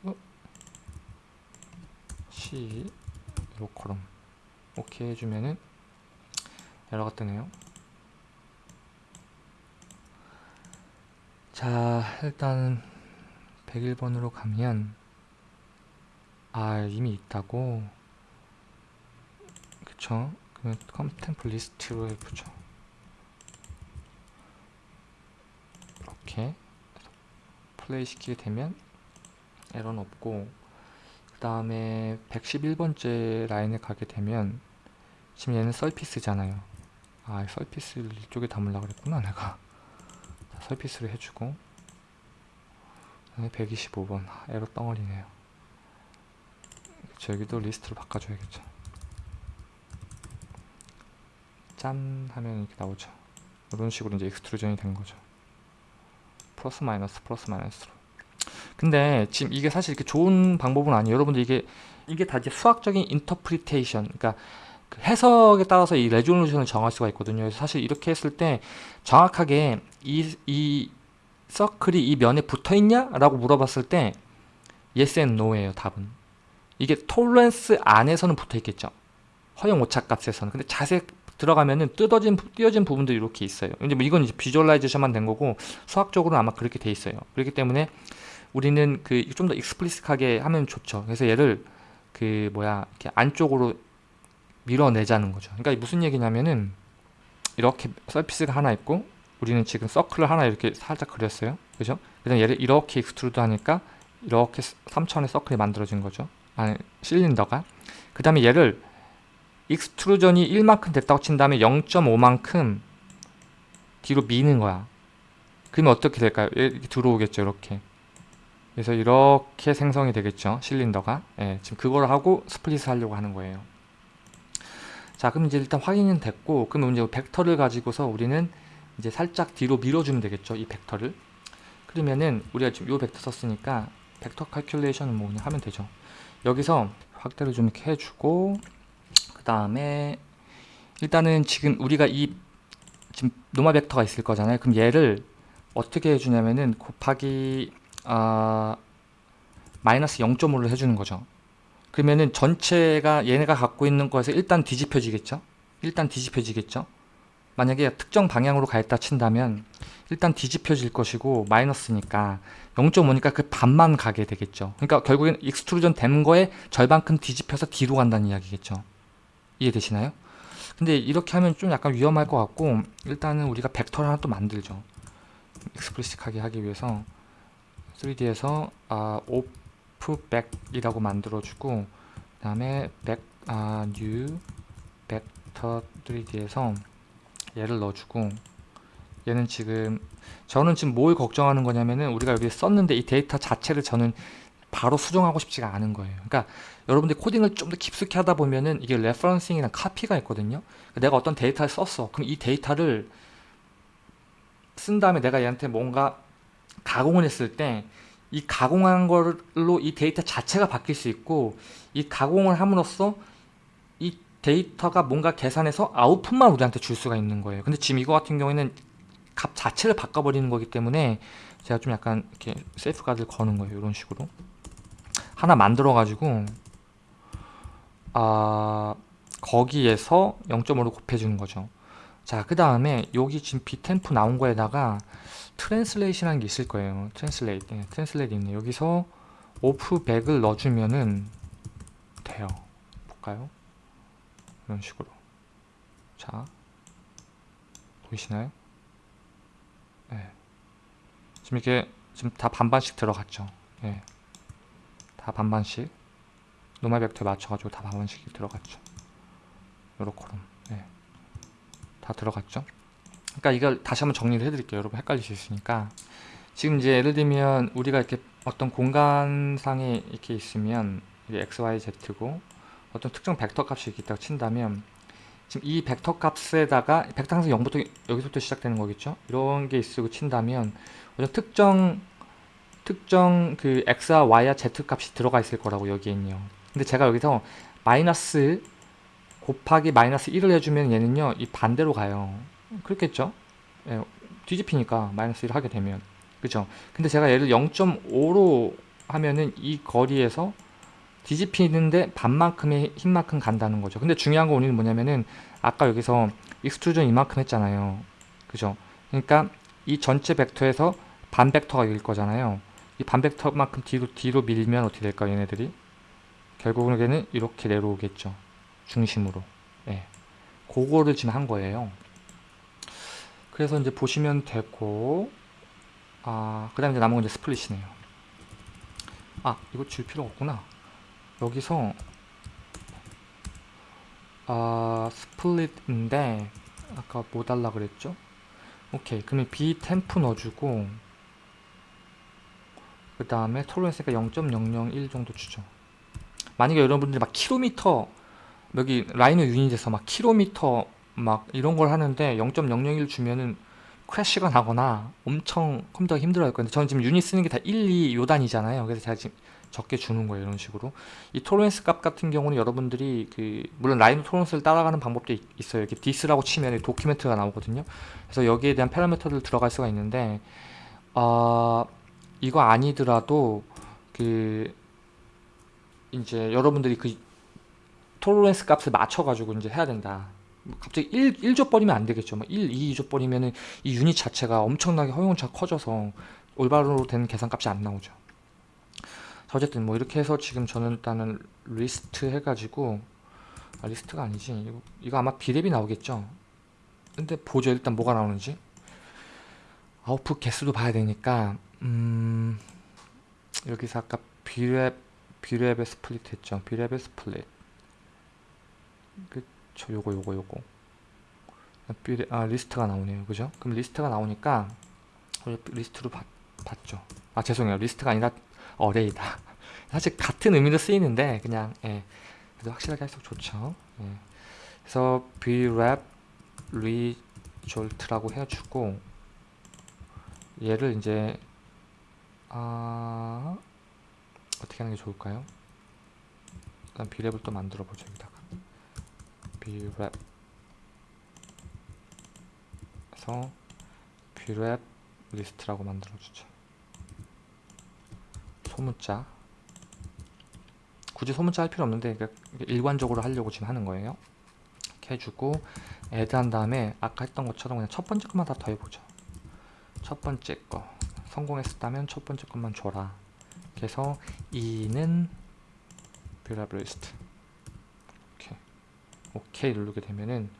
어? C 로컬럼 오케이 해주면은 에러가 뜨네요. 자 일단 101번으로 가면 아 이미 있다고. 그쵸? 그러면 컴템플 리스트로 해보죠. 이렇게 플레이 시키게 되면 에러는 없고. 그 다음에 111번째 라인에 가게 되면 지금 얘는 서피스잖아요. 아 서피스를 이쪽에 담으려고 그랬구나 내가. 자, 서피스를 해주고. 그다음에 125번. 아, 에러 덩어리네요. 여기도 리스트로 바꿔줘야겠죠. 짠 하면 이렇게 나오죠. 이런 식으로 이제 extrusion이 된 거죠. 플러스 마이너스 플러스 마이너스로 근데 지금 이게 사실 이렇게 좋은 방법은 아니에요. 여러분들 이게 이게 다 이제 수학적인 interpretation, 그러니까 그 해석에 따라서 이 resolution을 정할 수가 있거든요. 사실 이렇게 했을 때 정확하게 이, 이 서클이 이 면에 붙어 있냐 라고 물어봤을 때 yes and no예요. 답은 이게 tolerance 안에서는 붙어 있겠죠. 허용 오차 값에서는. 근데 자세 들어가면은 뜯어진 띄어진 부분들이 이렇게 있어요. 근데 뭐 이건 이제 visualization만 된 거고 수학적으로는 아마 그렇게 돼 있어요. 그렇기 때문에 우리는 그 좀 더 explicit하게 하면 좋죠. 그래서 얘를 그 뭐야 이렇게 안쪽으로 밀어내자는 거죠. 그러니까 무슨 얘기냐면은 이렇게 surface가 하나 있고 우리는 지금 서클을 하나 이렇게 살짝 그렸어요. 그죠? 그래서 얘를 이렇게 extrude 하니까 이렇게 3차원의 서클이 만들어진 거죠. 아니 실린더가. 그 다음에 얘를 extrusion이 1만큼 됐다고 친 다음에 0.5만큼 뒤로 미는 거야. 그러면 어떻게 될까요? 이렇게 들어오겠죠. 이렇게. 그래서 이렇게 생성이 되겠죠 실린더가. 예, 지금 그걸 하고 split을 하려고 하는 거예요. 자 그럼 이제 일단 확인은 됐고 그러면 이제 벡터를 가지고서 우리는 이제 살짝 뒤로 밀어주면 되겠죠 이 벡터를. 그러면은 우리가 지금 이 벡터 썼으니까 벡터 칼큘레이션은 뭐 그냥 하면 되죠. 여기서 확대를 좀 이렇게 해주고 그 다음에 일단은 지금 우리가 이 지금 노마 벡터가 있을 거잖아요. 그럼 얘를 어떻게 해주냐면은 곱하기 아, 마이너스 0.5를 해주는 거죠. 그러면은 전체가 얘네가 갖고 있는 거에서 일단 뒤집혀지겠죠. 일단 뒤집혀지겠죠. 만약에 특정 방향으로 가있다 친다면 일단 뒤집혀질 것이고 마이너스니까 0.5니까 그 반만 가게 되겠죠. 그러니까 결국엔 extrusion 된 거에 절반만큼 뒤집혀서 뒤로 간다는 이야기겠죠. 이해되시나요? 근데 이렇게 하면 좀 약간 위험할 것 같고 일단은 우리가 벡터를 하나 또 만들죠. explicit하게 하기 위해서 3D에서 아, off vec이라고 만들어주고 그 다음에 vec, 아, new 벡터 3D에서 얘를 넣어주고 얘는 지금 저는 지금 뭘 걱정하는 거냐면은 우리가 여기 썼는데 이 데이터 자체를 저는 바로 수정하고 싶지가 않은 거예요. 그러니까 여러분들이 코딩을 좀 더 깊숙이 하다 보면은 이게 referencing이나 카피가 있거든요. 내가 어떤 데이터를 썼어. 그럼 이 데이터를 쓴 다음에 내가 얘한테 뭔가 가공을 했을 때 이 가공한 걸로 이 데이터 자체가 바뀔 수 있고 이 가공을 함으로써 이 데이터가 뭔가 계산해서 아웃풋만 우리한테 줄 수가 있는 거예요. 근데 지금 이거 같은 경우에는 값 자체를 바꿔버리는 거기 때문에 제가 좀 약간 이렇게 세이프 가드를 거는 거예요. 이런 식으로 하나 만들어 가지고 아 거기에서 0.5로 곱해주는 거죠. 자, 그 다음에 여기 지금 b temp 나온 거에다가 translation이라는 게 있을 거예요. translate, 네, translate 있네. 여기서 오프 백을 넣어주면은 돼요. 볼까요? 이런 식으로. 자, 보이시나요? 네. 지금 이렇게 지금 다 반반씩 들어갔죠. 예. 다 반반씩 노말 벡터에 맞춰가지고 다 반반씩 들어갔죠. 요렇게럼 예. 다 들어갔죠. 그러니까 이걸 다시 한번 정리를 해드릴게요. 여러분 헷갈릴 수 있으니까 지금 이제 예를 들면 우리가 이렇게 어떤 공간상에 이렇게 있으면 x, y, z고 어떤 특정 벡터 값이 있다고 친다면 지금 이 벡터 값에다가 벡터 항상 0부터 여기서부터 시작되는 거겠죠. 이런 게 있으고 친다면 어떤 특정 특정 그 x와 y와 z 값이 들어가 있을 거라고 여기엔요. 근데 제가 여기서 마이너스 곱하기 마이너스 1을 해주면 얘는요 이 반대로 가요. 그렇겠죠? 예, 뒤집히니까 마이너스 1을 하게 되면 그죠? 근데 제가 얘를 0.5로 하면은 이 거리에서 뒤집히는데 반만큼의 힘만큼 간다는 거죠. 근데 중요한 거 오늘 뭐냐면은 아까 여기서 extrusion 이만큼 했잖아요. 그죠? 그러니까 이 전체 벡터에서 반 벡터가 일 거잖아요. 이 반 벡터만큼 뒤로 뒤로 밀면 어떻게 될까요, 얘네들이? 결국에는 이렇게 내려오겠죠. 중심으로. 예. 그거를 지금 한 거예요. 그래서 이제 보시면 되고 아, 그 다음에 이제 남은 건 이제 스플릿이네요. 아, 이거 줄 필요 없구나. 여기서 아, 스플릿인데 아까 뭐 달라 그랬죠? 오케이. 그러면 B 템프 넣어주고 그 다음에 톨런스가 0.001 정도 주죠. 만약에 여러분들이 막 킬로미터 여기 Rhino 유닛에서 막 킬로미터 막 이런 걸 하는데 0.001 주면은 crash가 나거나 엄청 컴퓨터가 힘들어 할 건데 저는 지금 유닛 쓰는 게 다 1, 2 요 단위잖아요. 그래서 제가 지금 적게 주는 거예요. 이런 식으로. 이 tolerance 값 같은 경우는 여러분들이 그 물론 Rhino tolerance를 따라가는 방법도 있, 어요 이렇게 this라고 치면 document가 나오거든요. 그래서 여기에 대한 파라미터들 들어갈 수가 있는데 어, 이거 아니더라도 그 이제 여러분들이 그 tolerance 값을 맞춰가지고 이제 해야 된다. 뭐 갑자기 1, 1 줘 버리면 안 되겠죠. 뭐 1, 2, 2 줘 버리면은 이 유닛 자체가 엄청나게 허용차 커져서 올바로 된 계산값이 안 나오죠. 어쨌든 뭐 이렇게 해서 지금 저는 일단은 리스트 해가지고 아, 리스트가 아니지 이거, 이거 아마 brep이 나오겠죠. 근데 보죠 일단 뭐가 나오는지 아웃풋 개수도 봐야 되니까 음 여기서 아까 brep brep의 split 했죠. brep의 split 그쵸 요거 요거 요거 brep, 아 리스트가 나오네요. 그죠? 그럼 리스트가 나오니까 리스트로 봤, 봤죠. 아 죄송해요. 리스트가 아니라 array다. 사실 같은 의미로 쓰이는데 그냥 예, 그래도 확실하게 할수록 좋죠. 예. 그래서 brep result라고 해주고 얘를 이제 아 어떻게 하는 게 좋을까요? 일단 brep을 또 만들어 보죠 여기다가 brep 그래서 brep 리스트라고 만들어 주죠. 소문자. 굳이 소문자 할 필요 없는데 일관적으로 하려고 지금 하는 거예요. 이렇게 해주고 add 한 다음에 아까 했던 것처럼 그냥 첫 번째 것만 다 더해보죠. 첫 번째 거. 성공했었다면 첫 번째 것만 줘라. 그래서 2는 brep list 오케이 누르게 되면은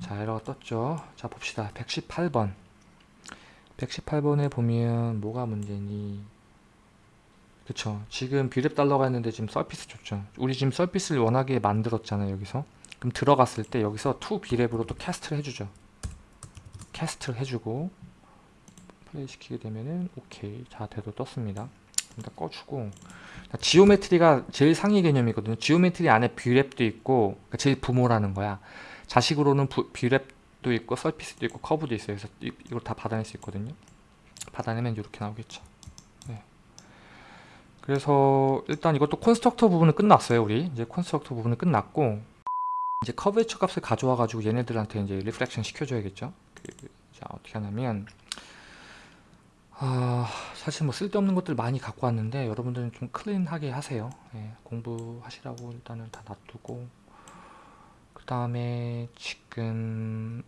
자 에러가 떴죠. 자 봅시다. 118번. 118번에 보면 뭐가 문제니? 그쵸. 지금 brep 달라고 있는데 지금 surface 줬죠. 우리 지금 surface를 워낙에 만들었잖아요 여기서. 그럼 들어갔을 때 여기서 to brep으로 또 cast를 해주죠. cast를 해주고 플레이 시키게 되면은 오케이. 자 제대로 떴습니다 일단 꺼주고 geometry가 제일 상위 개념이거든요. geometry 안에 brep도 있고 그러니까 제일 부모라는 거야. 자식으로는 부, brep도 있고 surface도 있고 커브도 있어요. 그래서 이, 이걸 다 받아낼 수 있거든요. 받아내면 이렇게 나오겠죠. 네. 그래서 일단 이것도 constructor 부분은 끝났어요. 우리 이제 constructor 부분은 끝났고 이제 curvature 값을 가져와 가지고 얘네들한테 이제 reflection 시켜줘야겠죠. 그, 자 어떻게 하냐면 아, 사실 뭐 쓸데없는 것들 많이 갖고 왔는데 여러분들은 좀 clean하게 하세요. 예, 공부하시라고 일단은 다 놔두고 그 다음에 지금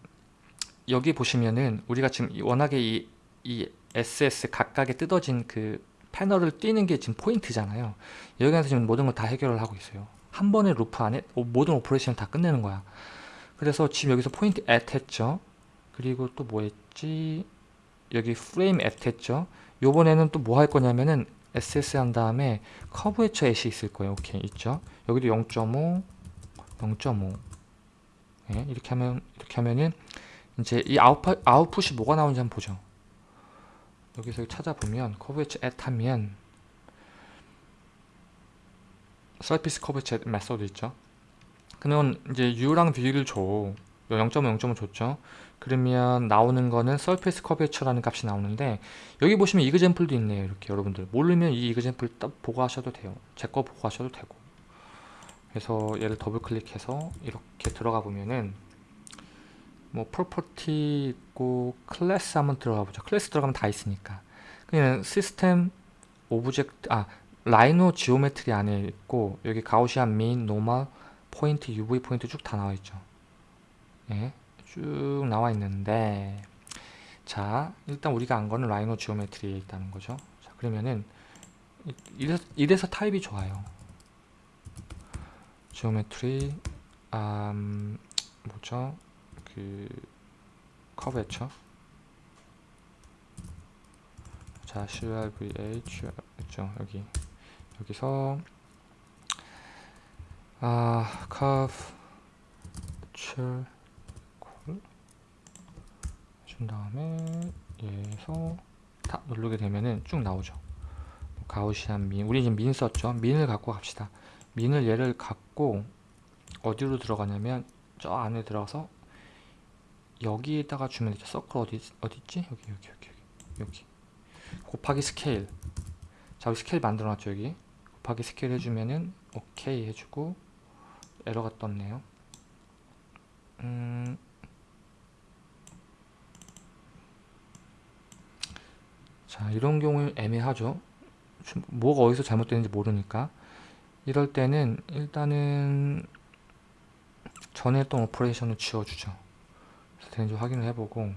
여기 보시면은 우리가 지금 워낙에 이, 이 SS 각각에 뜯어진 그 패널을 띄는 게 지금 포인트잖아요. 여기에서 지금 모든 걸 다 해결을 하고 있어요. 한 번의 루프 안에 모든 operation을 다 끝내는 거야. 그래서 지금 여기서 point at 했죠. 그리고 또 뭐 했지? 여기 프레임 했죠. 요번에는 또 뭐 할 거냐면은 SS 한 다음에 curvature at이 있을 거예요. 오케이 있죠. 여기도 0.5, 0.5. 네, 이렇게 하면 이렇게 하면은 이제 이 아웃풋 아웃풋이 뭐가 나오는지 한번 보죠. 여기서 찾아보면 curvature at 하면 surface curvature method 있죠. 그러면 이제 U랑 V를 줘. 0.5, 0.5 줬죠. 그러면 나오는 거는 surface curvature라는 값이 나오는데 여기 보시면 example도 있네요. 이렇게 여러분들 모르면 이 example 딱 보고 하셔도 돼요. 제 거 보고 하셔도 되고 그래서 얘를 더블 클릭해서 이렇게 들어가 보면은 뭐 property 있고 클래스 한번 들어가 보죠. 클래스 들어가면 다 있으니까 그냥 시스템 object 아 Rhino geometry 안에 있고 여기 Gaussian mean normal point UV point 쭉 다 나와 있죠. 예. 쭉 나와 있는데 자 일단 우리가 안 거는 Rhino geometry에 있다는 거죠. 자 그러면은 이래서, 이래서 타입이 좋아요. 지오메트리 음, 뭐죠? 그 커브 했죠 자 CRVH 있죠 여기. 여기서 아 커브 출 준 다음에 얘에서 다 누르게 되면은 쭉 나오죠. Gaussian mean 우리 지금 mean 썼죠? mean을 갖고 갑시다. mean을 얘를 갖고 어디로 들어가냐면 저 안에 들어가서 여기에다가 주면 되죠. 서클 어디 어디 있지? 여기 여기 여기 여기 곱하기 스케일. 자 여기 스케일 만들어 놨죠 여기. 곱하기 스케일 해주면은 오케이 해주고 에러가 떴네요. 음 자 이런 경우는 애매하죠. 뭐가 어디서 잘못되는지 모르니까. 이럴 때는 일단은 전에 했던 operation을 지워주죠. 되는지 확인을 해보고.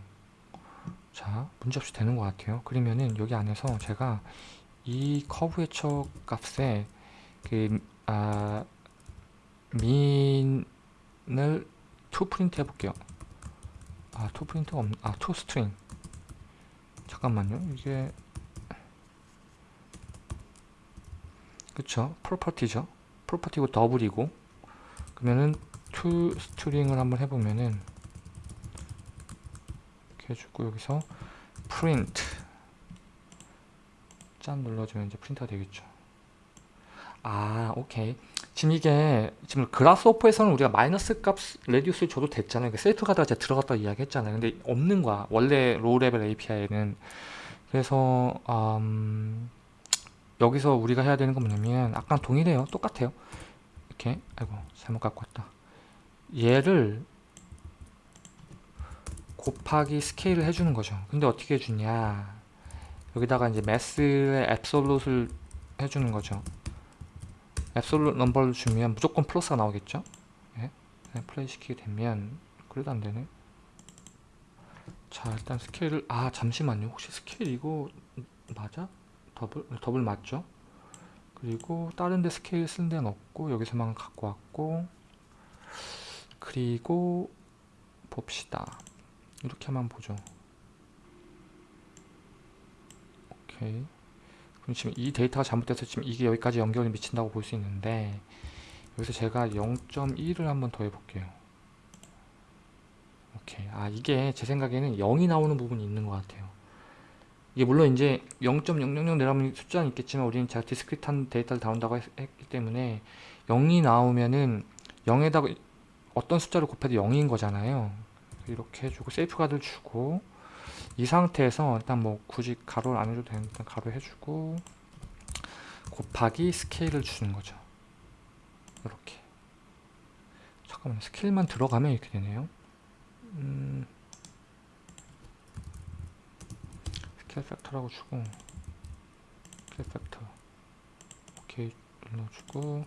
자 문제없이 되는 것 같아요. 그러면은 여기 안에서 제가 이 curvature 값에 그 아, mean을 to print 해볼게요. 아 to print가 없 아 to string 잠깐만요. 이게 그쵸? property죠? property고 double이고. 그러면은 to string을 한번 해보면은 이렇게 해주고 여기서 프린트. 짠 눌러주면 이제 프린터가 되겠죠. 아 오케이 지금 이게 지금 Grasshopper에서는 우리가 마이너스 값 radius를 줘도 됐잖아요. 그 셀프 제가 들어갔다 이야기했잖아요. 근데 없는 거야. 원래 low level API에는. 그래서 음, 여기서 우리가 해야 되는 건 뭐냐면 아까 동일해요. 똑같아요. 이렇게 아이고 잘못 갖고 왔다. 얘를 곱하기 스케일을 해주는 거죠. 근데 어떻게 해주냐? 여기다가 이제 math의 absolute를 해주는 거죠. absolute number를 주면 무조건 플러스가 나오겠죠 예? 플레이 시키게 되면 그래도 안 되네 자 일단 스케일을 아 잠시만요 혹시 스케일 이거 맞아? double? double 맞죠? 그리고 다른 데 스케일 쓴 데는 없고 여기서만 갖고 왔고 그리고 봅시다 이렇게만 보죠 오케이 지금 이 데이터가 잘못돼서 지금 이게 여기까지 연결이 미친다고 볼 수 있는데 여기서 제가 0.1을 한번 더 해볼게요. 오케이. 아 이게 제 생각에는 0이 나오는 부분이 있는 것 같아요. 이게 물론 이제 0.000 내려면 숫자는 있겠지만 우리는 제가 디스크릿한 데이터를 다룬다고 했, 기 때문에 0이 나오면은 0에다가 어떤 숫자를 곱해도 0인 거잖아요. 이렇게 해주고 세이프가드를 주고 이 상태에서 일단 뭐 굳이 괄호를 안 해줘도 되니까 괄호 해주고 곱하기 스케일을 주는 거죠. 이렇게. 잠깐만 스케일만 들어가면 이렇게 되네요. 음, scale factor라고 주고 scale factor 오케이 눌러주고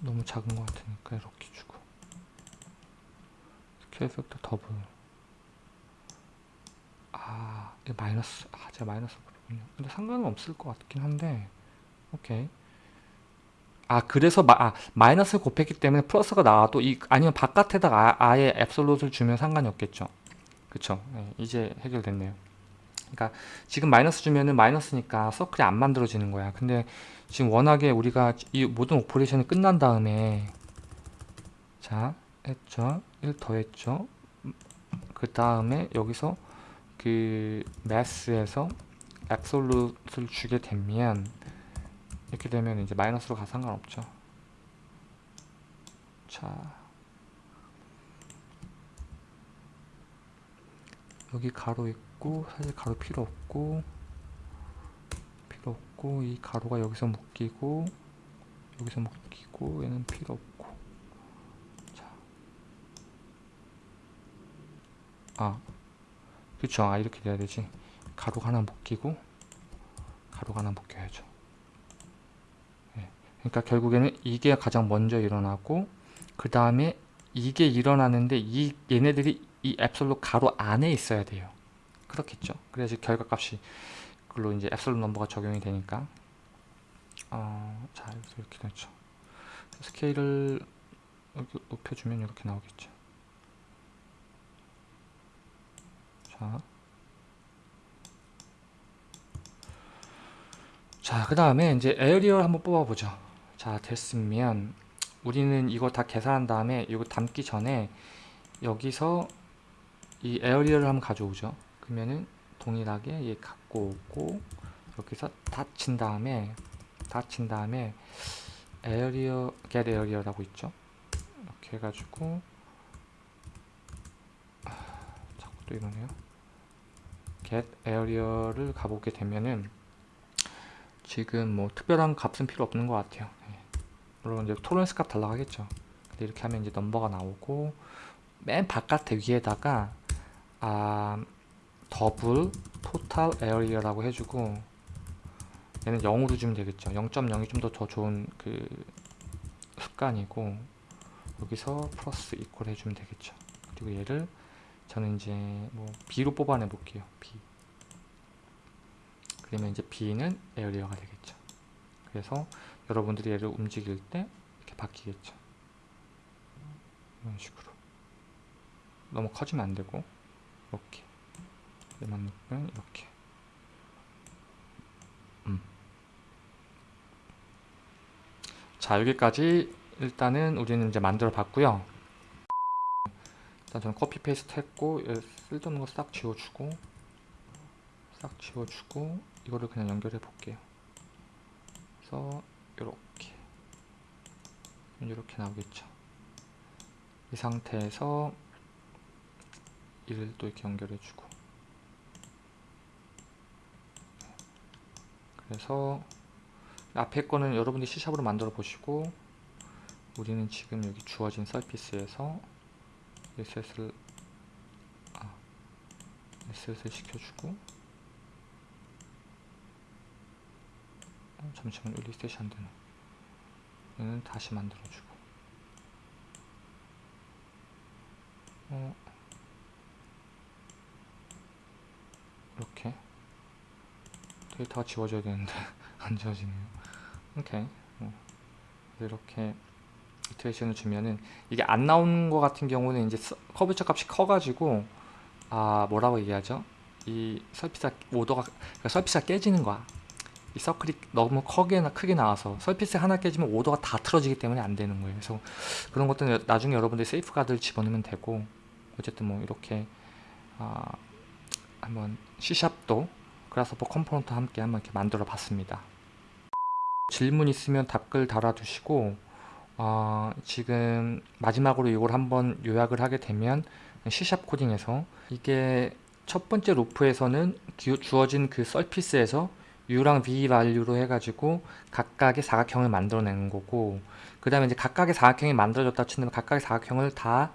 너무 작은 것 같으니까 이렇게 주고 scale factor double 아 이게 마이너스 아 제가 마이너스 그렇군요. 근데 상관은 없을 것 같긴 한데 오케이. 아 그래서 마, 아, 마이너스 곱했기 때문에 플러스가 나와도 이 아니면 바깥에다가 아, 예 absolute를 주면 상관이 없겠죠. 그쵸? 네, 이제 해결됐네요. 그러니까 지금 마이너스 주면은 마이너스니까 서클이 안 만들어지는 거야. 근데 지금 워낙에 우리가 이 모든 operation이 끝난 다음에 자 했죠? 1 더했죠? 그 다음에 여기서 그 Math에서 absolute를 주게 되면 이렇게 되면 이제 마이너스로 가 상관없죠. 자 여기 가로 있고 사실 가로 필요 없고 필요 없고 이 가로가 여기서 묶이고 여기서 묶이고 얘는 필요 없고 자. 아 그쵸. 아 이렇게 돼야 되지. 가로가 하나 묶이고 가로가 하나 묶여야죠. 네. 그러니까 결국에는 이게 가장 먼저 일어나고 그 다음에 이게 일어나는데 이 얘네들이 이 앱솔로 가로 안에 있어야 돼요. 그렇겠죠? 그래야지 결과값이 그걸로 이제 앱솔 넘버가 적용이 되니까. 어, 자 이렇게 되죠. 스케일을 이렇게 높여주면 이렇게 나오겠죠 자, 자, 그 다음에 이제 area를 한번 뽑아보죠. 자, 됐으면 우리는 이거 다 계산한 다음에 이거 담기 전에 여기서 이 area를 한번 가져오죠. 그러면은 동일하게 얘 갖고 오고 여기서 닫힌 다음에 닫힌 다음에 area get area라고 있죠. 이렇게 해가지고 아, 자꾸 또 이러네요. Get area를 가보게 되면은 지금 뭐 특별한 값은 필요 없는 것 같아요. 네. 물론 이제 tolerance 값 달라고 하겠죠. 근데 이렇게 하면 이제 넘버가 나오고 맨 바깥에 위에다가 아 double total area라고 해주고 얘는 0으로 주면 되겠죠 0.0이 좀 더 더 좋은 그 습관이고 여기서 plus equal 해주면 되겠죠 그리고 얘를 저는 이제 뭐 B로 뽑아내 볼게요 B. 그러면 이제 B는 에어리어가 되겠죠. 그래서 여러분들이 얘를 움직일 때 이렇게 바뀌겠죠. 이런 식으로. 너무 커지면 안 되고 이렇게. 얘만 넣으면 이렇게. 음. 자 여기까지 일단은 우리는 이제 만들어 봤고요 일단 저는 copy paste 했고 쓸데없는 거 싹 지워주고 싹 지워주고 이거를 그냥 연결해 볼게요. 그래서 이렇게. 이렇게 나오겠죠. 이 상태에서 이를 또 이렇게 연결해 주고. 그래서 앞에 거는 여러분들이 C샵으로 만들어 보시고 우리는 지금 여기 주어진 서피스에서 SS를 아, SS를 시켜주고 어, 잠시만 리셋이 안되네. 얘는 다시 만들어주고. 어, 이렇게. 데이터가 지워져야 되는데 안 지워지네요. 오케이. 어. 이렇게 iteration을 주면은 이게 안 나오는 것 같은 경우는 이제 curvature 값이 커가지고 아 뭐라고 얘기하죠? 이 surface가 order가 그러니까 surface가 깨지는 거야. 이 서클이 너무 크게, 크게 나와서 surface 하나 깨지면 order가 다 틀어지기 때문에 안 되는 거예요. 그래서 그런 것들은 나중에 여러분들이 세이프가드를 집어넣으면 되고 어쨌든 뭐 이렇게 아, 한번 C샵도 그라스퍼 컴포넌트 함께 한번 이렇게 만들어 봤습니다. 질문 있으면 답글 달아두시고 어, 지금 마지막으로 이걸 한번 요약을 하게 되면 C샵 코딩에서 이게 첫 번째 loop에서는 기- 주어진 그 surface에서 U랑 V value로 해가지고 각각의 사각형을 만들어내는 거고 그 다음에 이제 각각의 사각형이 만들어졌다 치면 각각의 사각형을 다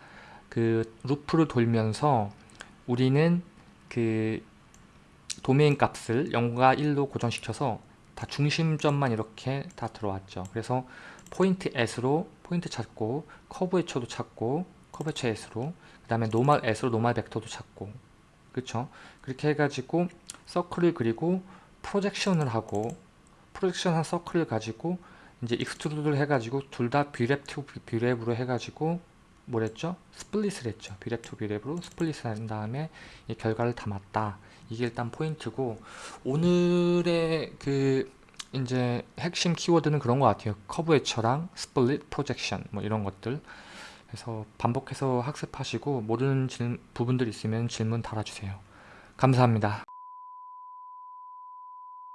그 loop를 돌면서 우리는 그 도메인 값을 0과 1로 고정시켜서 다 중심점만 이렇게 다 들어왔죠. 그래서 PointAt으로 포인트 찾고 커브 H도 찾고 커브 H S로 그 다음에 NormalAt으로 normal 벡터도 찾고 그쵸? 그렇게 해가지고 서클을 그리고 projection을 하고 projection한 서클을 가지고 이제 extrude를 해가지고 둘 다 Brep to Brep으로 해가지고 뭐랬죠? split을 했죠. Brep to Brep으로 split을 한 다음에 이 결과를 담았다. 이게 일단 포인트고 오늘의 그 이제 핵심 키워드는 그런 것 같아요. curvature랑 split projection 뭐 이런 것들. 그래서 반복해서 학습하시고 모르는 질- 부분들 있으면 질문 달아주세요. 감사합니다.